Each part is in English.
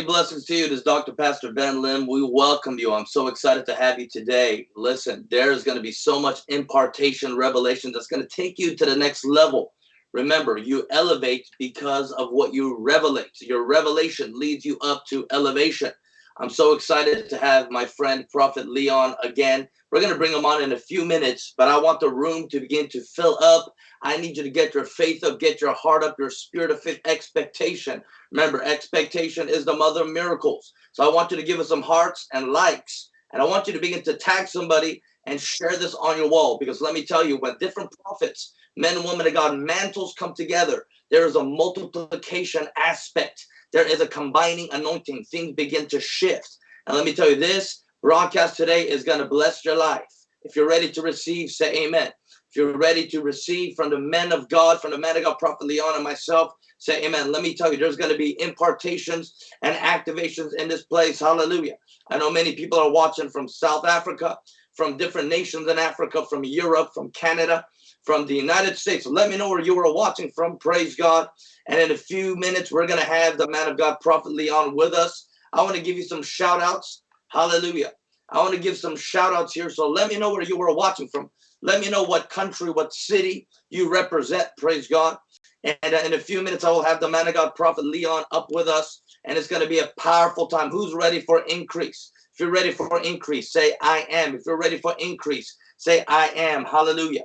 everybody. Blessings to you. This is Dr. Pastor Ben Lim. We welcome you. I'm so excited to have you today. Listen, there's going to be so much impartation, revelation that's going to take you to the next level. Remember, you elevate because of what you revelate. Your revelation leads you up to elevation. I'm so excited to have my friend Prophet Leon again. We're going to bring them on in a few minutes, but I want the room to begin to fill up. I need you to get your faith up, get your heart up, your spirit of expectation. Remember, expectation is the mother of miracles. So I want you to give us some hearts and likes. And I want you to begin to tag somebody and share this on your wall. Because let me tell you, when different prophets, men and women of God, mantles come together, there is a multiplication aspect. There is a combining anointing. Things begin to shift. And let me tell you, this broadcast today is going to bless your life. If you're ready to receive, say amen. If you're ready to receive from the men of God, from the man of God, Prophet Leon and myself, say amen. Let me tell you, there's going to be impartations and activations in this place. Hallelujah. I know many people are watching from South Africa, from different nations in Africa, from Europe, from Canada, from the United States. Let me know where you are watching from. Praise God. And in a few minutes, we're going to have the man of God, Prophet Leon, with us. I want to give you some shout outs. Hallelujah. I want to give some shout outs here. So let me know where you were watching from. Let me know what country, what city you represent. Praise God. And uh, in a few minutes, I will have the man of God, Prophet Leon, up with us. And it's going to be a powerful time. Who's ready for increase? If you're ready for increase, say, I am. If you're ready for increase, say, I am. Hallelujah.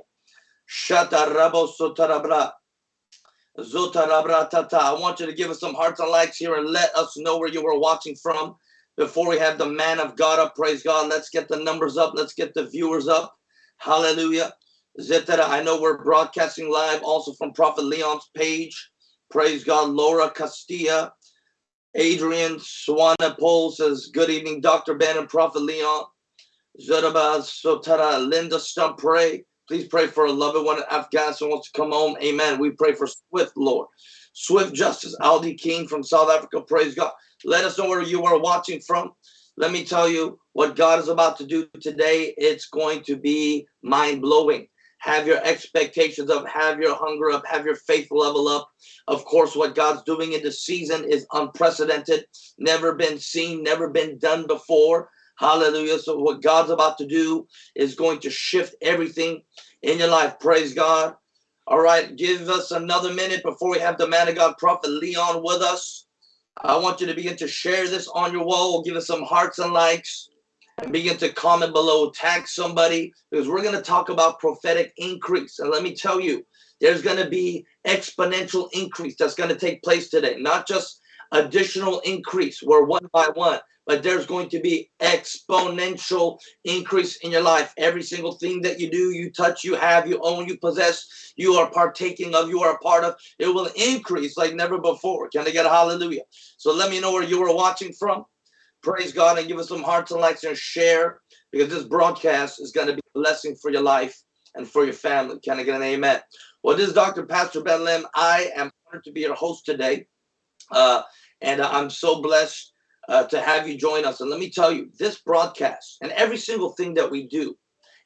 I want you to give us some hearts and likes here and let us know where you were watching from before we have the man of God up. Praise God. Let's get the numbers up. Let's get the viewers up. Hallelujah. Zetera, I know we're broadcasting live also from Prophet Leon's page. Praise God. Laura Castilla. Adrian Swanepoel says, Good evening, Dr. Ben and Prophet Leon. Zeraba Linda Stump, pray. Please pray for a loved one in Afghanistan wants to come home. Amen. We pray for swift, Lord. Swift justice. Aldi King from South Africa. Praise God. Let us know where you are watching from. Let me tell you what God is about to do today. It's going to be mind blowing. Have your expectations up, have your hunger up, have your faith level up. Of course, what God's doing in this season is unprecedented, never been seen, never been done before. Hallelujah. So, what God's about to do is going to shift everything in your life. Praise God. All right, give us another minute before we have the man of God, Prophet Leon, with us. I want you to begin to share this on your wall. Give us some hearts and likes. And begin to comment below, tag somebody, because we're going to talk about prophetic increase. And let me tell you, there's going to be exponential increase that's going to take place today, not just additional increase. Where one by one, but there's going to be exponential increase in your life. Every single thing that you do, you touch, you have, you own, you possess, you are partaking of, you are a part of, it will increase like never before. Can I get a hallelujah? So let me know where you are watching from. Praise God and give us some hearts and likes and share because this broadcast is going to be a blessing for your life and for your family. Can I get an amen? Well, this is Dr. Pastor Ben Lim. I am honored to be your host today. Uh, and I'm so blessed uh, to have you join us. And let me tell you, this broadcast and every single thing that we do,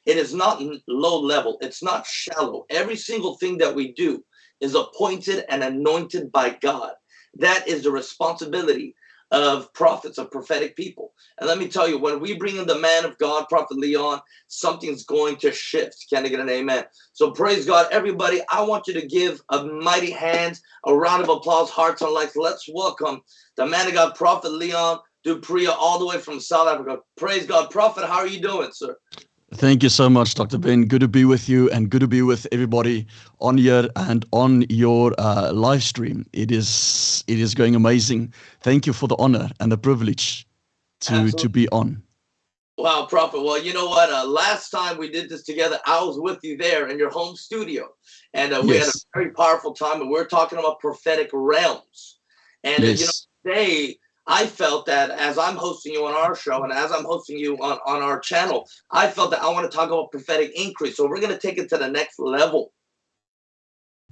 it is not low level, it's not shallow. Every single thing that we do is appointed and anointed by God. That is the responsibility of prophets, of prophetic people. And let me tell you, when we bring in the man of God, Prophet Leon, something's going to shift. Can I get an amen? So praise God, everybody. I want you to give a mighty hand, a round of applause, hearts and likes. Let's welcome the man of God, Prophet Leon Dupria, all the way from South Africa. Praise God. Prophet, how are you doing, sir? Thank you so much, Dr. Ben. Good to be with you and good to be with everybody on here and on your uh, live stream. It is it is going amazing. Thank you for the honor and the privilege to to be on. Wow, Prophet. Well, you know what? Uh, last time we did this together, I was with you there in your home studio, and uh, we yes. had a very powerful time. And we are talking about prophetic realms. And yes. uh, you know, today I felt that as I'm hosting you on our show and as I'm hosting you on, on our channel, I felt that I want to talk about prophetic increase. So we're going to take it to the next level.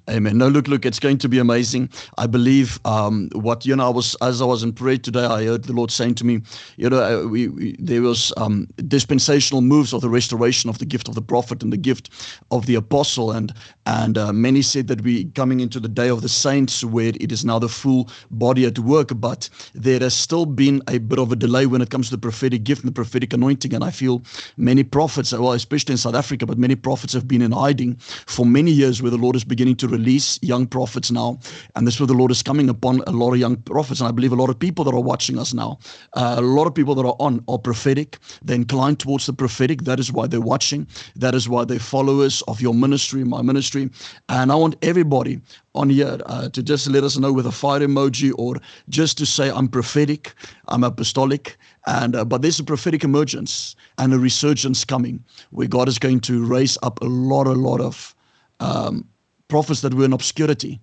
Amen. No, look, look, it's going to be amazing. I believe um, what you know. I was as I was in prayer today, I heard the Lord saying to me, you know, uh, we, we there was um, dispensational moves of the restoration of the gift of the prophet and the gift of the apostle, and and uh, many said that we coming into the day of the saints, where it is now the full body at work. But there has still been a bit of a delay when it comes to the prophetic gift and the prophetic anointing, and I feel many prophets, well, especially in South Africa, but many prophets have been in hiding for many years, where the Lord is beginning to release young prophets now. And this is where the Lord is coming upon a lot of young prophets. And I believe a lot of people that are watching us now, uh, a lot of people that are on are prophetic. They're inclined towards the prophetic. That is why they're watching. That is why they're followers of your ministry, my ministry. And I want everybody on here uh, to just let us know with a fire emoji or just to say I'm prophetic, I'm apostolic, and uh, but there's a prophetic emergence and a resurgence coming where God is going to raise up a lot, a lot of um, prophets that were in obscurity.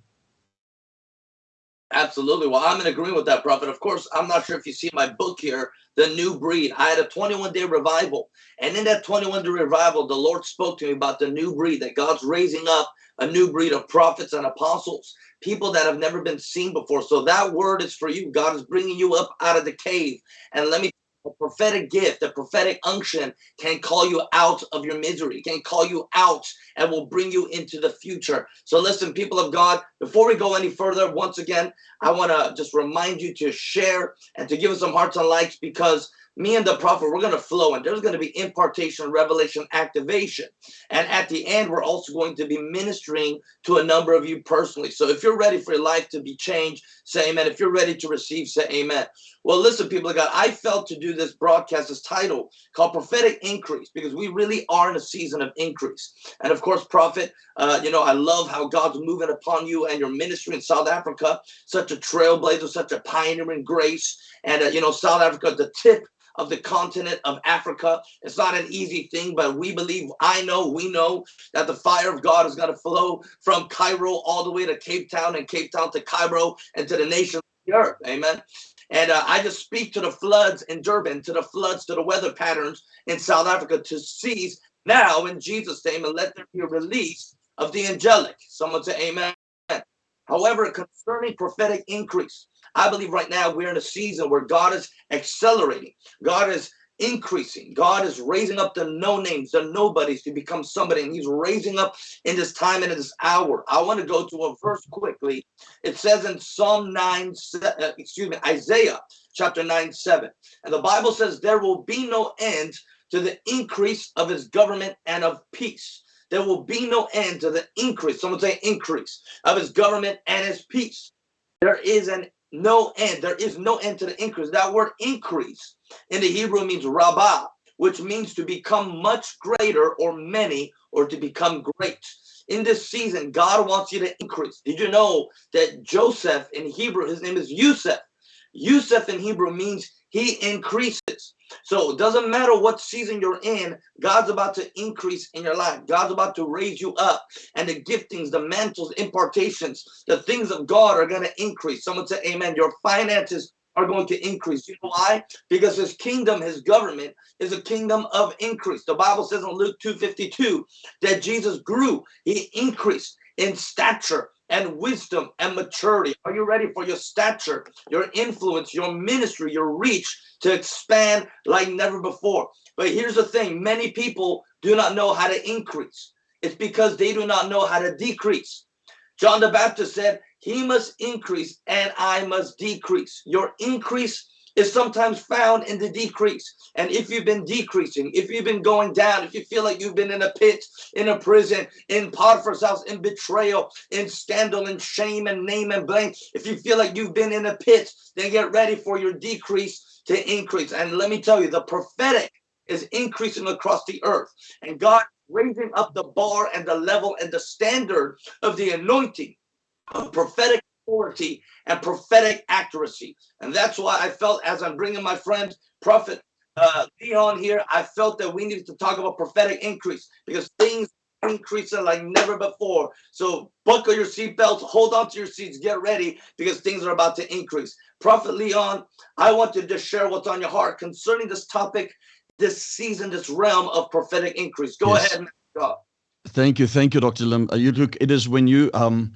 Absolutely. Well, I'm in agreement with that, Prophet. Of course, I'm not sure if you see my book here, The New Breed. I had a 21 day revival. And in that 21 day revival, the Lord spoke to me about the new breed, that God's raising up a new breed of prophets and apostles, people that have never been seen before. So that word is for you. God is bringing you up out of the cave. And let me a prophetic gift, a prophetic unction can call you out of your misery, can call you out and will bring you into the future. So listen, people of God, before we go any further, once again, I want to just remind you to share and to give us some hearts and likes because me and the prophet, we're going to flow and there's going to be impartation, revelation, activation. And at the end, we're also going to be ministering to a number of you personally. So if you're ready for your life to be changed, say amen. If you're ready to receive, say amen. Well, listen, people of God, I felt to do this broadcast, this title called Prophetic Increase, because we really are in a season of increase. And of course, prophet, uh, you know, I love how God's moving upon you and your ministry in South Africa, such a trailblazer, such a pioneering grace. And, uh, you know, South Africa, the tip of the continent of Africa. It's not an easy thing, but we believe, I know, we know that the fire of God is going to flow from Cairo all the way to Cape Town and Cape Town to Cairo and to the nation of the earth. Amen. And uh, I just speak to the floods in Durban, to the floods, to the weather patterns in South Africa to cease now in Jesus' name and let there be a release of the angelic. Someone say amen. However, concerning prophetic increase, I believe right now we're in a season where God is accelerating. God is increasing. God is raising up the no names, the nobodies to become somebody. And he's raising up in this time and in this hour. I want to go to a verse quickly. It says in Psalm 9, uh, excuse me, Isaiah chapter 9, 7. And the Bible says there will be no end to the increase of his government and of peace. There will be no end to the increase. Someone say increase of his government and his peace. There is an no end. There is no end to the increase. That word increase in the Hebrew means rabbah, which means to become much greater or many or to become great. In this season, God wants you to increase. Did you know that Joseph in Hebrew, his name is Yusuf. Yusuf in Hebrew means he increases. So it doesn't matter what season you're in, God's about to increase in your life. God's about to raise you up. And the giftings, the mantles, impartations, the things of God are going to increase. Someone say, Amen. Your finances are going to increase. You know why? Because his kingdom, his government is a kingdom of increase. The Bible says in Luke 2:52 that Jesus grew, he increased in stature and wisdom and maturity. Are you ready for your stature, your influence, your ministry, your reach to expand like never before? But here's the thing many people do not know how to increase, it's because they do not know how to decrease. John the Baptist said, He must increase and I must decrease. Your increase is sometimes found in the decrease. And if you've been decreasing, if you've been going down, if you feel like you've been in a pit, in a prison, in Potiphar's house, in betrayal, in scandal, in shame, and name and blame, if you feel like you've been in a pit, then get ready for your decrease to increase. And let me tell you, the prophetic is increasing across the earth. And God raising up the bar and the level and the standard of the anointing of prophetic authority and prophetic accuracy. And that's why I felt as I'm bringing my friend, Prophet uh, Leon here, I felt that we needed to talk about prophetic increase because things increasing like never before. So buckle your seatbelts, hold on to your seats, get ready because things are about to increase. Prophet Leon, I want you to just share what's on your heart concerning this topic, this season, this realm of prophetic increase. Go yes. ahead, God. Thank you, thank you, Dr. Lim. Uh, you look, it is when you um,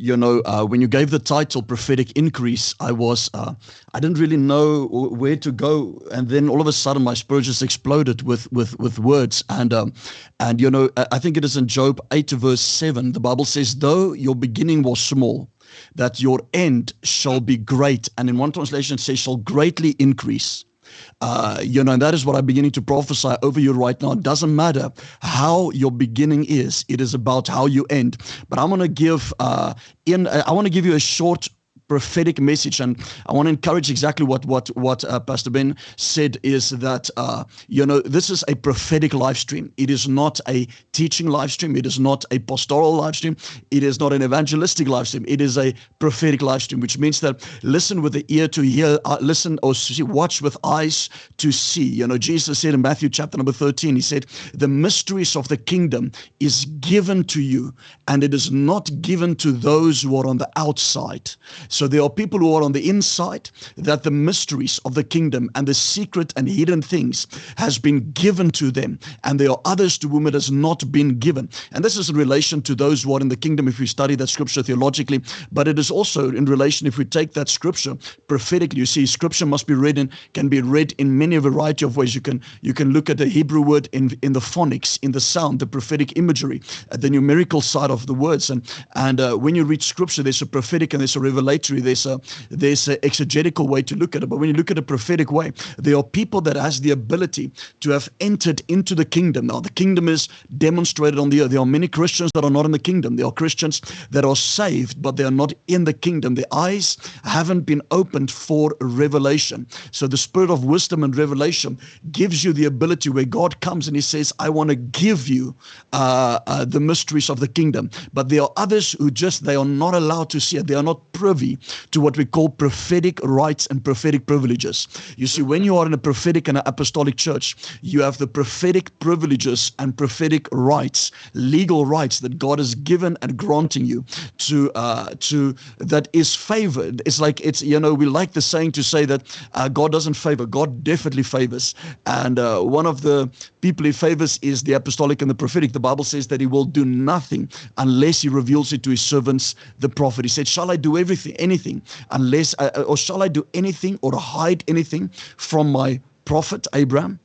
you know, uh, when you gave the title prophetic increase, I was, uh, I didn't really know where to go, and then all of a sudden my spirit just exploded with with with words, and um, and you know, I think it is in Job eight verse seven. The Bible says, "Though your beginning was small." That your end shall be great, and in one translation it says shall greatly increase. Uh, you know, and that is what I'm beginning to prophesy over you right now. It doesn't matter how your beginning is; it is about how you end. But I'm going to give uh, in. I want to give you a short prophetic message. And I want to encourage exactly what what what uh, Pastor Ben said is that uh, you know this is a prophetic live stream. It is not a teaching live stream. It is not a pastoral live stream. It is not an evangelistic live stream. It is a prophetic live stream, which means that listen with the ear to hear, uh, listen or see, watch with eyes to see. You know, Jesus said in Matthew chapter number 13, he said, the mysteries of the kingdom is given to you and it is not given to those who are on the outside. So there are people who are on the inside that the mysteries of the kingdom and the secret and hidden things has been given to them. And there are others to whom it has not been given. And this is in relation to those who are in the kingdom if we study that scripture theologically. But it is also in relation if we take that scripture prophetically. You see, scripture must be read in, can be read in many variety of ways. You can you can look at the Hebrew word in in the phonics, in the sound, the prophetic imagery, uh, the numerical side of the words. And and uh, when you read scripture, there's a prophetic and there's a revelatory there's a there's an exegetical way to look at it. But when you look at a prophetic way, there are people that has the ability to have entered into the kingdom. Now the kingdom is demonstrated on the earth. There are many Christians that are not in the kingdom. There are Christians that are saved, but they are not in the kingdom. Their eyes haven't been opened for revelation. So the spirit of wisdom and revelation gives you the ability where God comes and He says, "I want to give you uh, uh, the mysteries of the kingdom." But there are others who just they are not allowed to see it. They are not privy to what we call prophetic rights and prophetic privileges. You see, when you are in a prophetic and an apostolic church, you have the prophetic privileges and prophetic rights, legal rights that God has given and granting you to uh, to that is favored. It's like it's you know we like the saying to say that uh, God doesn't favor. God definitely favors, and uh, one of the people he favors is the apostolic and the prophetic. The Bible says that he will do nothing unless he reveals it to his servants, the prophet. He said, "Shall I do everything?" Anything unless, uh, uh, or shall I do anything or hide anything from my prophet Abraham?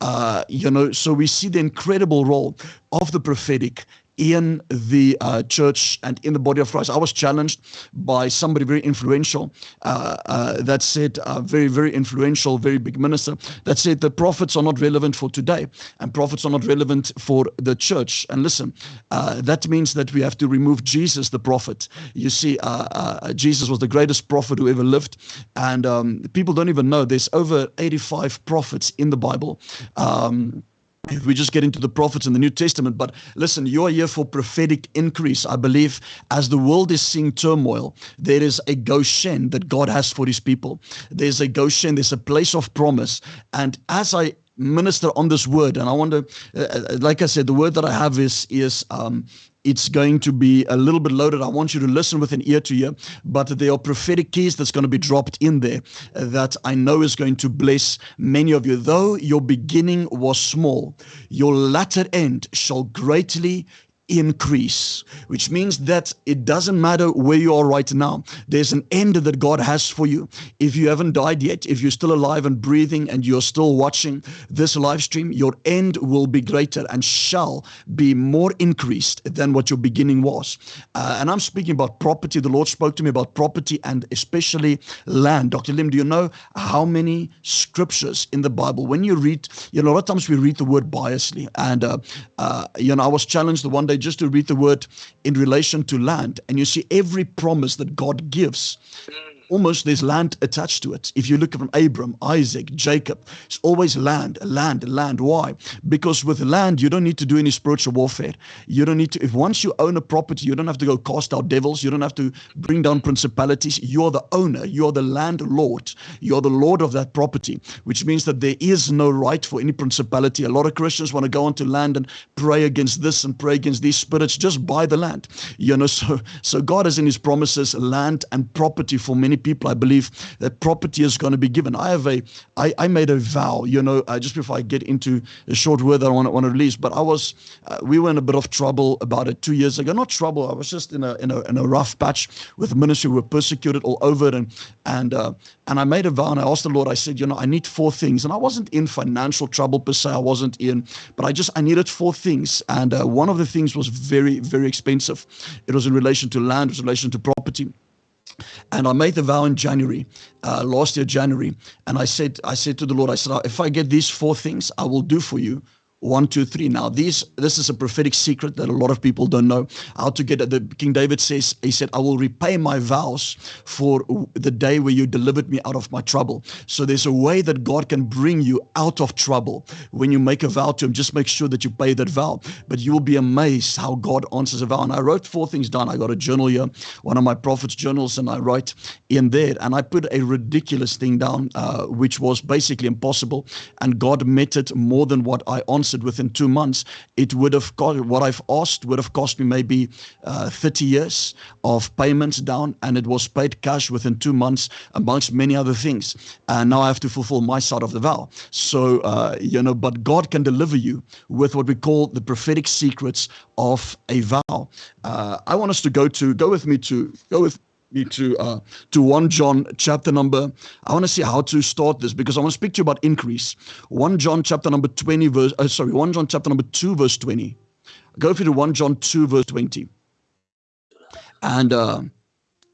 Uh, you know, so we see the incredible role of the prophetic in the uh, church and in the body of Christ. I was challenged by somebody very influential uh, uh, that said, uh, very, very influential, very big minister, that said the prophets are not relevant for today and prophets are not relevant for the church. And listen, uh, that means that we have to remove Jesus, the prophet. You see, uh, Jesus was the greatest prophet who ever lived. And um, people don't even know there's over 85 prophets in the Bible. Um, if we just get into the prophets in the New Testament. But listen, you are here for prophetic increase. I believe as the world is seeing turmoil, there is a Goshen that God has for his people. There's a Goshen, there's a place of promise. And as I minister on this word, and I want to, uh, uh like I said, the word that I have is is um, it's going to be a little bit loaded. I want you to listen with an ear to ear, but there are prophetic keys that's going to be dropped in there uh, that I know is going to bless many of you. Though your beginning was small, your latter end shall greatly increase, which means that it doesn't matter where you are right now. There's an end that God has for you. If you haven't died yet, if you're still alive and breathing and you're still watching this live stream, your end will be greater and shall be more increased than what your beginning was. Uh, and I'm speaking about property. The Lord spoke to me about property and especially land. Dr. Lim, do you know how many scriptures in the Bible, when you read, you know, a lot of times we read the word biasly. And, uh, uh, you know, I was challenged the one day just to read the word in relation to land, and you see every promise that God gives almost there's land attached to it. If you look from Abram, Isaac, Jacob, it's always land, land, land. Why? Because with land, you don't need to do any spiritual warfare. You don't need to, if once you own a property, you don't have to go cast out devils. You don't have to bring down principalities. You're the owner. You're the landlord. You're the lord of that property, which means that there is no right for any principality. A lot of Christians want to go onto land and pray against this and pray against these spirits. Just buy the land. You know, so, so God has in his promises land and property for many people, I believe that property is going to be given. I have a, I, I made a vow, you know, uh, just before I get into a short word that I want to, want to release, but I was, uh, we were in a bit of trouble about it two years ago. Not trouble, I was just in a, in a, in a rough patch with ministry. We were persecuted all over and, and, uh, and I made a vow and I asked the Lord, I said, you know, I need four things. And I wasn't in financial trouble per se. I wasn't in, but I just, I needed four things. And uh, one of the things was very, very expensive. It was in relation to land, it was in relation to property. And I made the vow in January, uh, last year, January. And I said, I said to the Lord, I said, if I get these four things, I will do for you one, two, three. Now, these this is a prophetic secret that a lot of people don't know how to get. The King David says, he said, I will repay my vows for the day where you delivered me out of my trouble. So there's a way that God can bring you out of trouble. When you make a vow to him, just make sure that you pay that vow. But you will be amazed how God answers a vow. And I wrote four things down. I got a journal here, one of my prophet's journals, and I write in there. And I put a ridiculous thing down, uh, which was basically impossible. And God met it more than what I answered within two months, it would have cost what I've asked would have cost me maybe uh, 30 years of payments down, and it was paid cash within two months, amongst many other things. And now I have to fulfill my side of the vow. So, uh, you know, but God can deliver you with what we call the prophetic secrets of a vow. Uh, I want us to go to, go with me to, go with me to uh, to 1 John chapter number. I want to see how to start this because I want to speak to you about increase. 1 John chapter number 20 verse uh, sorry, 1 John chapter number 2 verse 20. Go for to 1 John 2 verse 20. And uh,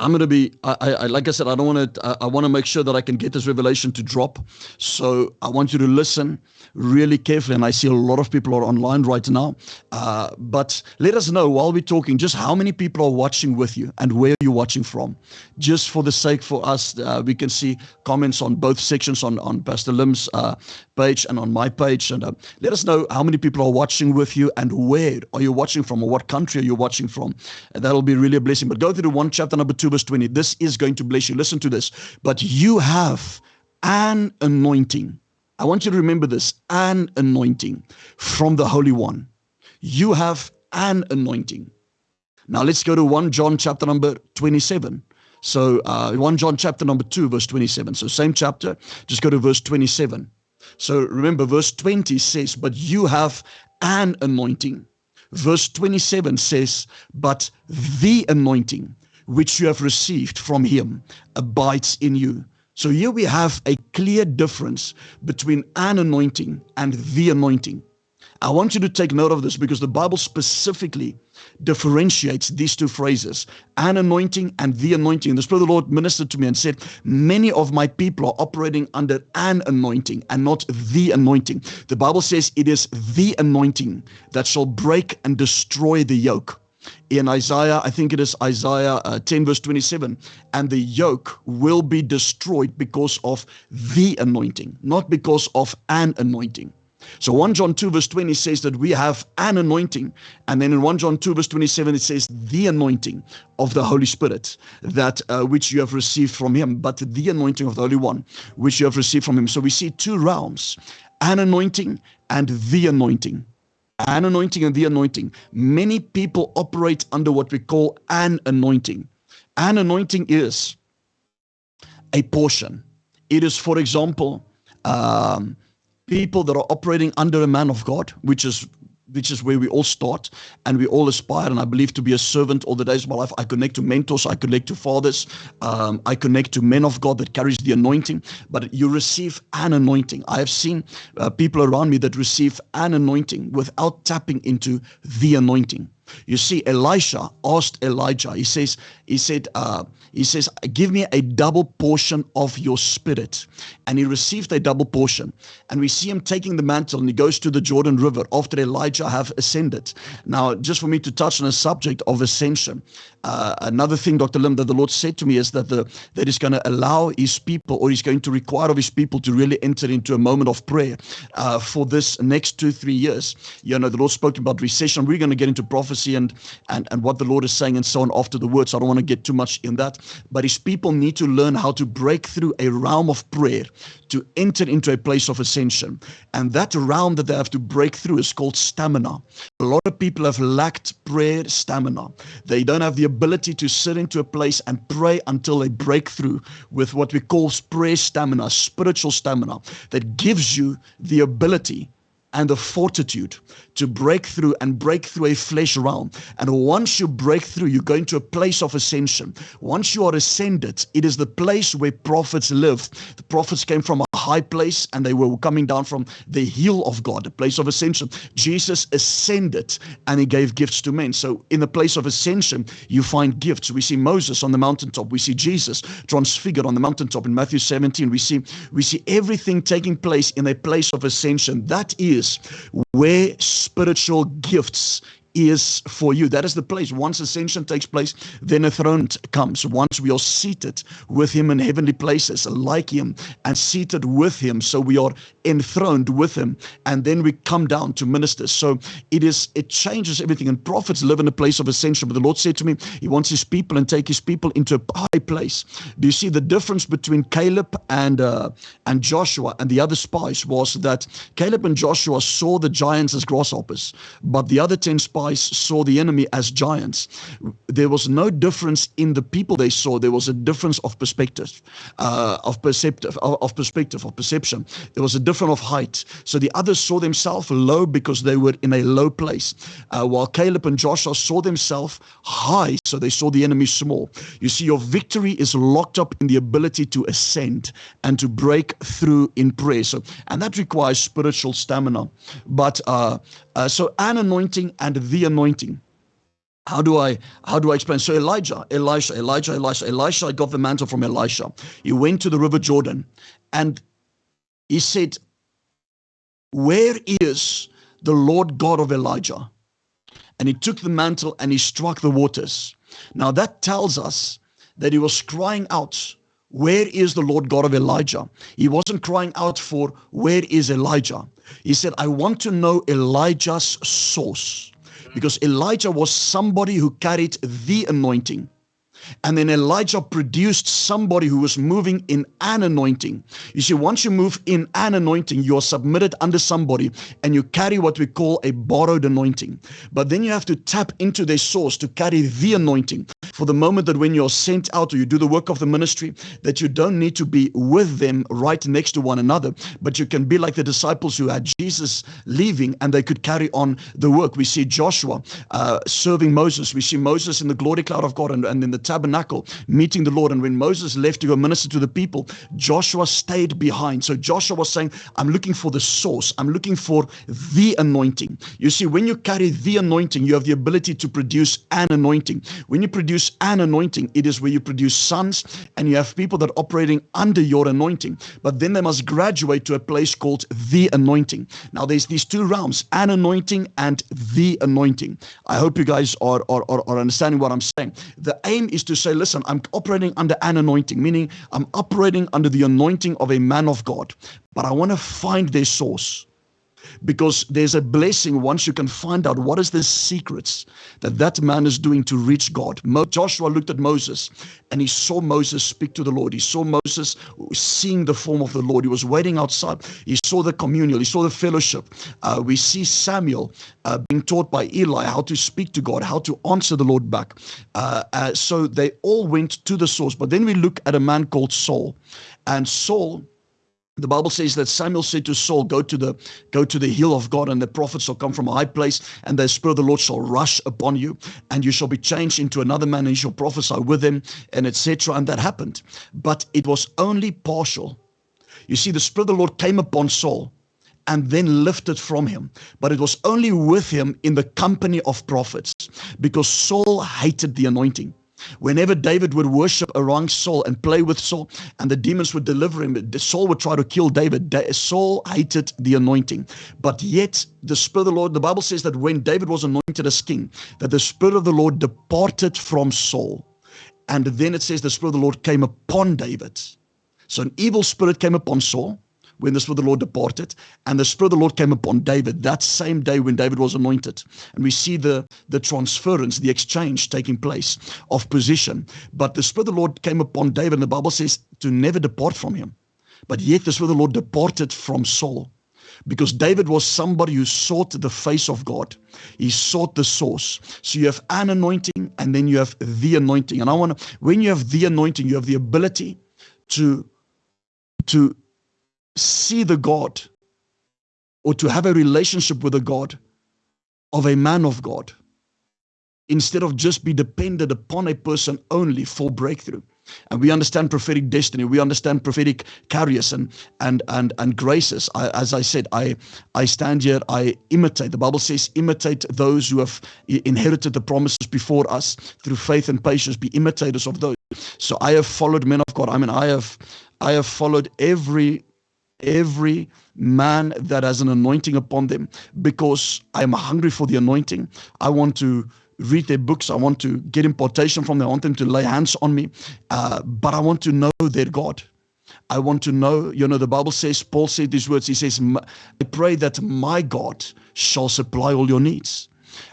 I'm going to be, I, I, like I said, I don't want to, I, I want to make sure that I can get this revelation to drop. So I want you to listen really carefully. And I see a lot of people are online right now. Uh, but let us know while we're talking just how many people are watching with you and where you're watching from. Just for the sake for us, uh, we can see comments on both sections on, on Pastor Lim's uh, page and on my page. And uh, let us know how many people are watching with you and where are you watching from or what country are you watching from. And that'll be really a blessing. But go through one chapter number two 2 verse 20. This is going to bless you. Listen to this. But you have an anointing. I want you to remember this an anointing from the Holy One. You have an anointing. Now let's go to 1 John chapter number 27. So uh, 1 John chapter number 2, verse 27. So same chapter, just go to verse 27. So remember, verse 20 says, But you have an anointing. Verse 27 says, But the anointing which you have received from him abides in you. So here we have a clear difference between an anointing and the anointing. I want you to take note of this because the Bible specifically differentiates these two phrases an anointing and the anointing. The Spirit of the Lord ministered to me and said, Many of my people are operating under an anointing and not the anointing. The Bible says it is the anointing that shall break and destroy the yoke in Isaiah, I think it is Isaiah uh, 10, verse 27, and the yoke will be destroyed because of the anointing, not because of an anointing. So 1 John 2 verse 20 says that we have an anointing. And then in 1 John 2 verse 27 it says the anointing of the Holy Spirit that uh, which you have received from him, but the anointing of the Holy One which you have received from him. So we see two realms, an anointing and the anointing an anointing and the anointing. Many people operate under what we call an anointing. An anointing is a portion. It is, for example, um, people that are operating under a man of God, which is which is where we all start and we all aspire. And I believe to be a servant all the days of my life. I connect to mentors, I connect to fathers, um, I connect to men of God that carries the anointing. But you receive an anointing. I have seen uh, people around me that receive an anointing without tapping into the anointing. You see, Elisha asked Elijah. He says, he said, uh, he says, give me a double portion of your spirit. And he received a double portion. And we see him taking the mantle and he goes to the Jordan River after Elijah have ascended. Now, just for me to touch on a subject of ascension, uh, another thing, Dr. Lim, that the Lord said to me is that the that He's going to allow His people, or He's going to require of His people to really enter into a moment of prayer uh, for this next two, three years. You know, the Lord spoke about recession. We're going to get into prophecy and and and what the Lord is saying and so on after the word. So I don't want want to get too much in that. But his people need to learn how to break through a realm of prayer to enter into a place of ascension. And that realm that they have to break through is called stamina. A lot of people have lacked prayer stamina. They don't have the ability to sit into a place and pray until they break through with what we call prayer stamina, spiritual stamina, that gives you the ability and the fortitude to break through and break through a flesh realm. And once you break through, you go into a place of ascension. Once you are ascended, it is the place where prophets lived. The prophets came from high place and they were coming down from the hill of God, the place of ascension. Jesus ascended and he gave gifts to men. So in the place of ascension, you find gifts. We see Moses on the mountaintop. We see Jesus transfigured on the mountaintop in Matthew 17. We see we see everything taking place in a place of ascension. That is where spiritual gifts is for you. That is the place. Once ascension takes place, then a throne comes. Once we are seated with him in heavenly places, like him, and seated with him, so we are enthroned with him, and then we come down to ministers. So it is it changes everything. And prophets live in a place of ascension. But the Lord said to me, He wants His people and take His people into a high place. Do you see the difference between Caleb and uh, and Joshua and the other spies was that Caleb and Joshua saw the giants as grasshoppers, but the other ten spies spies saw the enemy as giants. There was no difference in the people they saw. There was a difference of perspective, uh, of perceptive, of, of perspective, of perception. There was a difference of height. So the others saw themselves low because they were in a low place, uh, while Caleb and Joshua saw themselves high, so they saw the enemy small. You see, your victory is locked up in the ability to ascend and to break through in prayer. So, and that requires spiritual stamina. But uh, uh, so an anointing and the anointing. How do I how do I explain? So Elijah, Elisha, Elijah, Elisha, Elisha got the mantle from Elisha. He went to the river Jordan and he said, Where is the Lord God of Elijah? And he took the mantle and he struck the waters. Now that tells us that he was crying out where is the Lord God of Elijah? He wasn't crying out for, Where is Elijah? He said, I want to know Elijah's source. Because Elijah was somebody who carried the anointing. And then Elijah produced somebody who was moving in an anointing. You see, once you move in an anointing, you're submitted under somebody and you carry what we call a borrowed anointing. But then you have to tap into their source to carry the anointing for the moment that when you're sent out or you do the work of the ministry, that you don't need to be with them right next to one another, but you can be like the disciples who had Jesus leaving and they could carry on the work. We see Joshua uh, serving Moses. We see Moses in the glory cloud of God and, and in the tabernacle meeting the Lord. And when Moses left to go minister to the people, Joshua stayed behind. So Joshua was saying, I'm looking for the source. I'm looking for the anointing. You see, when you carry the anointing, you have the ability to produce an anointing. When you produce an anointing, it is where you produce sons and you have people that are operating under your anointing. But then they must graduate to a place called the anointing. Now there's these two realms, an anointing and the anointing. I hope you guys are, are, are, understanding what I'm saying. The aim is is to say, listen, I'm operating under an anointing, meaning I'm operating under the anointing of a man of God, but I want to find their source because there's a blessing once you can find out what is the secrets that that man is doing to reach God. Mo- Joshua looked at Moses and he saw Moses speak to the Lord. He saw Moses seeing the form of the Lord. He was waiting outside. He saw the communion. He saw the fellowship. Uh, we see Samuel uh, being taught by Eli how to speak to God, how to answer the Lord back. Uh, uh so they all went to the source. But then we look at a man called Saul. And Saul the Bible says that Samuel said to Saul, Go to the go to the hill of God, and the prophets shall come from a high place, and the spirit of the Lord shall rush upon you, and you shall be changed into another man, and you shall prophesy with him, and etc. And that happened. But it was only partial. You see, the spirit of the Lord came upon Saul and then lifted from him. But it was only with him in the company of prophets because Saul hated the anointing. Whenever David would worship around Saul and play with Saul, and the demons would deliver him, Saul would try to kill David. Saul hated the anointing. But yet, the Spirit of the Lord, the Bible says that when David was anointed as king, that the Spirit of the Lord departed from Saul. And then it says the Spirit of the Lord came upon David. So an evil spirit came upon Saul when the Spirit of the Lord departed, and the Spirit of the Lord came upon David that same day when David was anointed. And we see the, the transference, the exchange taking place of position. But the Spirit of the Lord came upon David, and the Bible says to never depart from him. But yet the Spirit of the Lord departed from Saul because David was somebody who sought the face of God. He sought the source. So you have an anointing and then you have the anointing. And I want to, when you have the anointing, you have the ability to, to see the God or to have a relationship with the God of a man of God instead of just be dependent upon a person only for breakthrough. And we understand prophetic destiny. We understand prophetic carriers and and and and graces. I, as I said, I I stand here. I imitate. The Bible says, imitate those who have inherited the promises before us through faith and patience. Be imitators of those. So I have followed men of God. I mean, I have I have followed every every man that has an anointing upon them because I am hungry for the anointing. I want to read their books. I want to get impartation from them. I want them to lay hands on me. Uh, but I want to know their God. I want to know, you know, the Bible says, Paul said these words. He says, I pray that my God shall supply all your needs.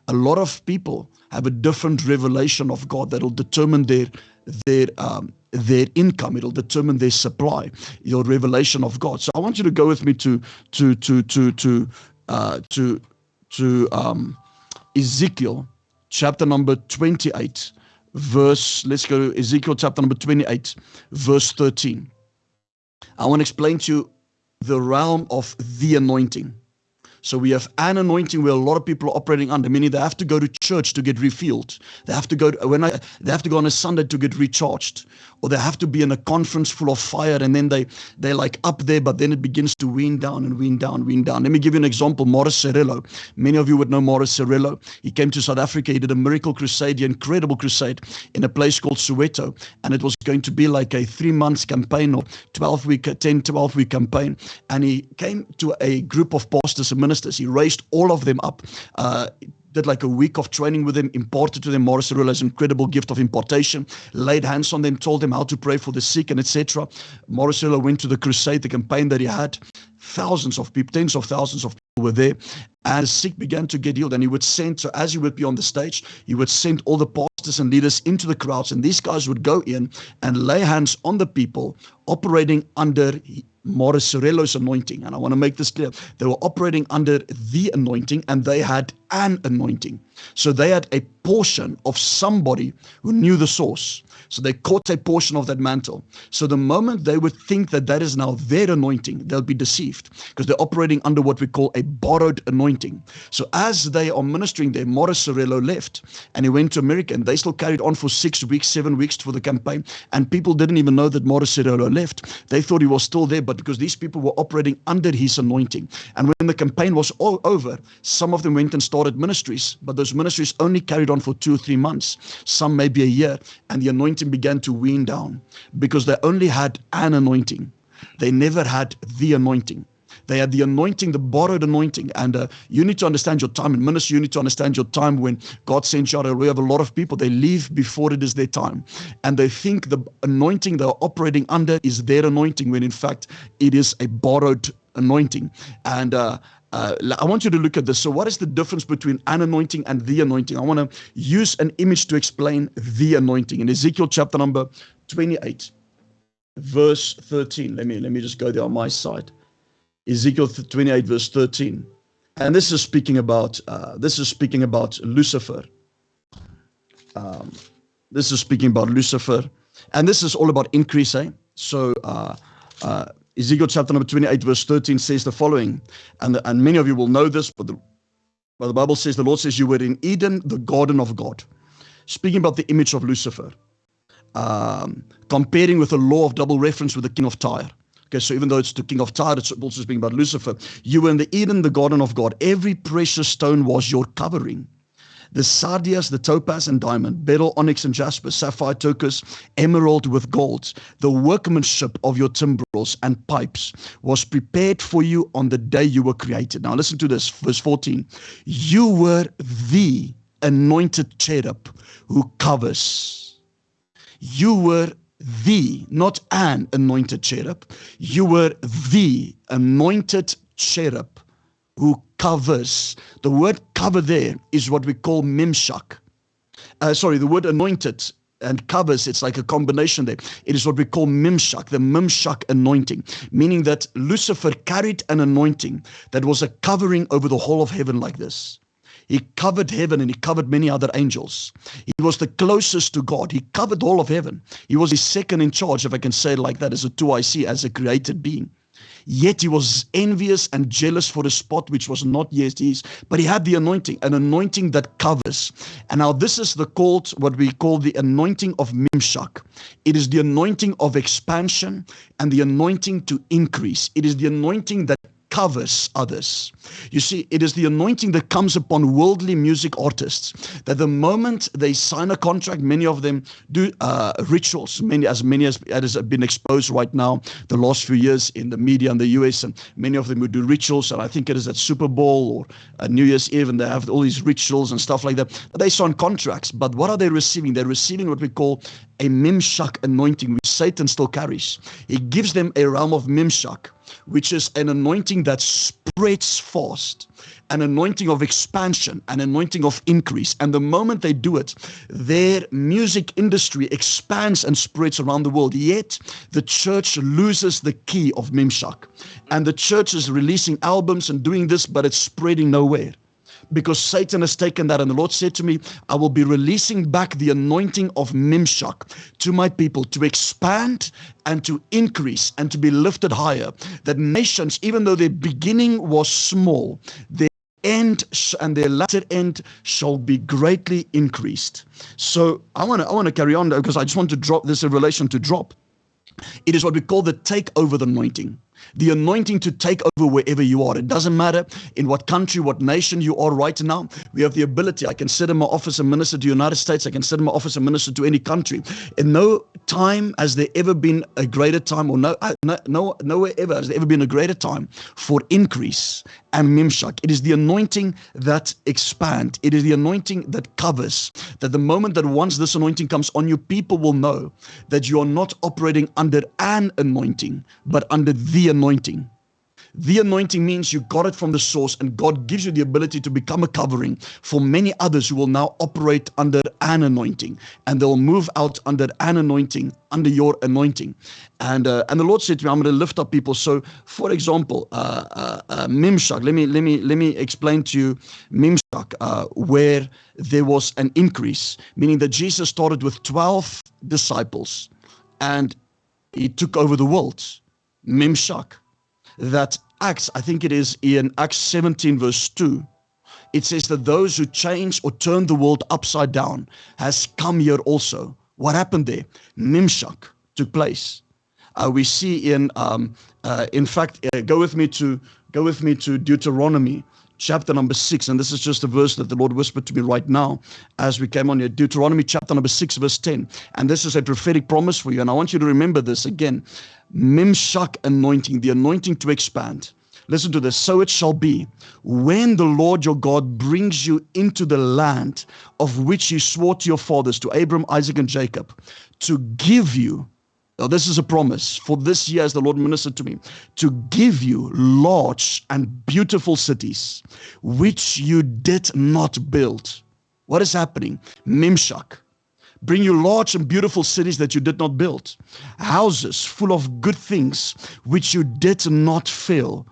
A lot of people have a different revelation of God that will determine their their um, their income. It'll determine their supply, your revelation of God. So I want you to go with me to to to to to uh, to to um, Ezekiel chapter number 28, verse, let's go to Ezekiel chapter number 28, verse 13. I want to explain to you the realm of the anointing. So we have an anointing where a lot of people are operating under, meaning they have to go to church to get refilled. They have to go to, when I, they have to go on a Sunday to get recharged, or they have to be in a conference full of fire, and then they they're like up there, but then it begins to wean down and wean down, wean down. Let me give you an example. Morris Cerullo. Many of you would know Morris Cerullo. He came to South Africa. He did a miracle crusade, an incredible crusade, in a place called Soweto, and it was going to be like a three months campaign or 12 week, 10, 12 week campaign. And he came to a group of pastors and ministers ministers. He raised all of them up. Uh, did like a week of training with them, imparted to them Morris Cerullo's incredible gift of impartation, laid hands on them, told them how to pray for the sick and etc. Morris went to the crusade, the campaign that he had. Thousands of people, tens of thousands of people were there. And the sick began to get healed. And he would send, so as he would be on the stage, he would send all the pastors and leaders into the crowds. And these guys would go in and lay hands on the people operating under Morris Cerullo's anointing. And I want to make this clear. They were operating under the anointing and they had an anointing. So they had a portion of somebody who knew the source. So they caught a portion of that mantle. So the moment they would think that that is now their anointing, they'll be deceived because they're operating under what we call a borrowed anointing. So as they are ministering there, Morris Cerullo left and he went to America and they still carried on for six weeks, seven weeks for the campaign. And people didn't even know that Morris Cerullo left. They thought he was still there, but because these people were operating under his anointing. And when the campaign was all over, some of them went and started ministries, but those ministries only carried on for two or three months, some maybe a year, and the anointing began to wean down because they only had an anointing. They never had the anointing. They had the anointing, the borrowed anointing. And uh, you need to understand your time in ministry. You need to understand your time when God sends you out. We have a lot of people, they leave before it is their time. And they think the anointing they're operating under is their anointing, when in fact it is a borrowed anointing. And uh, uh, I want you to look at this. So, what is the difference between an anointing and the anointing? I want to use an image to explain the anointing. In Ezekiel chapter number 28, verse 13. Let me let me just go there on my side. Ezekiel 28, verse 13. And this is speaking about uh, this is speaking about Lucifer. Um, this is speaking about Lucifer, and this is all about increase. Eh? So. Uh, uh, Ezekiel chapter number 28, verse 13 says the following, and, and many of you will know this, but the, but the Bible says, the Lord says, You were in Eden, the garden of God. Speaking about the image of Lucifer, um, comparing with the law of double reference with the king of Tyre. Okay, so even though it's the king of Tyre, it's also speaking about Lucifer. You were in the Eden, the garden of God. Every precious stone was your covering the sardius, the topaz and diamond, beryl, onyx and jasper, sapphire, turquoise, emerald with gold. The workmanship of your timbrels and pipes was prepared for you on the day you were created. Now listen to this, verse 14. You were the anointed cherub who covers. You were the, not an anointed cherub. You were the anointed cherub who covers. The word cover there is what we call mimshak. Uh, sorry, the word anointed and covers, it's like a combination there. It is what we call mimshak, the mimshak anointing, meaning that Lucifer carried an anointing that was a covering over the whole of heaven like this. He covered heaven and he covered many other angels. He was the closest to God. He covered all of heaven. He was his second in charge, if I can say it like that, as a 2IC, as a created being. Yet he was envious and jealous for a spot which was not yet his, but he had the anointing, an anointing that covers. And now this is the called what we call the anointing of Mimshak. It is the anointing of expansion and the anointing to increase. It is the anointing that covers others. You see, it is the anointing that comes upon worldly music artists that the moment they sign a contract, many of them do uh, rituals, many as many as, as have been exposed right now the last few years in the media in the US, and many of them would do rituals. And I think it is at Super Bowl or uh, New Year's Eve, and they have all these rituals and stuff like that. They sign contracts, but what are they receiving? They're receiving what we call a mimshak anointing, which Satan still carries. He gives them a realm of mimshak which is an anointing that spreads fast, an anointing of expansion, an anointing of increase. And the moment they do it, their music industry expands and spreads around the world. Yet the church loses the key of Mimshak. And the church is releasing albums and doing this, but it's spreading nowhere because Satan has taken that. And the Lord said to me, I will be releasing back the anointing of Mimshak to my people to expand and to increase and to be lifted higher. That nations, even though their beginning was small, their end and their latter end shall be greatly increased. So I want to I want to carry on because I just want to drop this in relation to drop. It is what we call the takeover the anointing the anointing to take over wherever you are. It doesn't matter in what country, what nation you are right now. We have the ability. I can sit in my office and minister to the United States. I can sit in my office and minister to any country. In no time has there ever been a greater time, or no, uh, no, no nowhere ever has there ever been a greater time for increase and mimshak. It is the anointing that expand. It is the anointing that covers. That the moment that once this anointing comes on you, people will know that you are not operating under an anointing, but under the anointing. The anointing means you got it from the source, and God gives you the ability to become a covering for many others who will now operate under an anointing, and they'll move out under an anointing, under your anointing. And uh, and the Lord said to me, "I'm going to lift up people." So, for example, uh, uh, uh, Mimshak. Let me let me let me explain to you Mimshak, uh, where there was an increase, meaning that Jesus started with twelve disciples, and he took over the world. Mimshak that Acts, I think it is in Acts 17, verse 2, it says that those who change or turn the world upside down has come here also. What happened there? Mimshak took place. Uh, we see in, um, uh, in fact, uh, go with me to go with me to Deuteronomy chapter number six, and this is just a verse that the Lord whispered to me right now as we came on here. Deuteronomy chapter number six, verse 10. And this is a prophetic promise for you. And I want you to remember this again. Mimshak anointing, the anointing to expand. Listen to this. So it shall be when the Lord your God brings you into the land of which he swore to your fathers, to Abram, Isaac, and Jacob, to give you. Now, this is a promise for this year, as the Lord ministered to me, to give you large and beautiful cities which you did not build. What is happening? Mimshak bring you large and beautiful cities that you did not build, houses full of good things which you did not fill,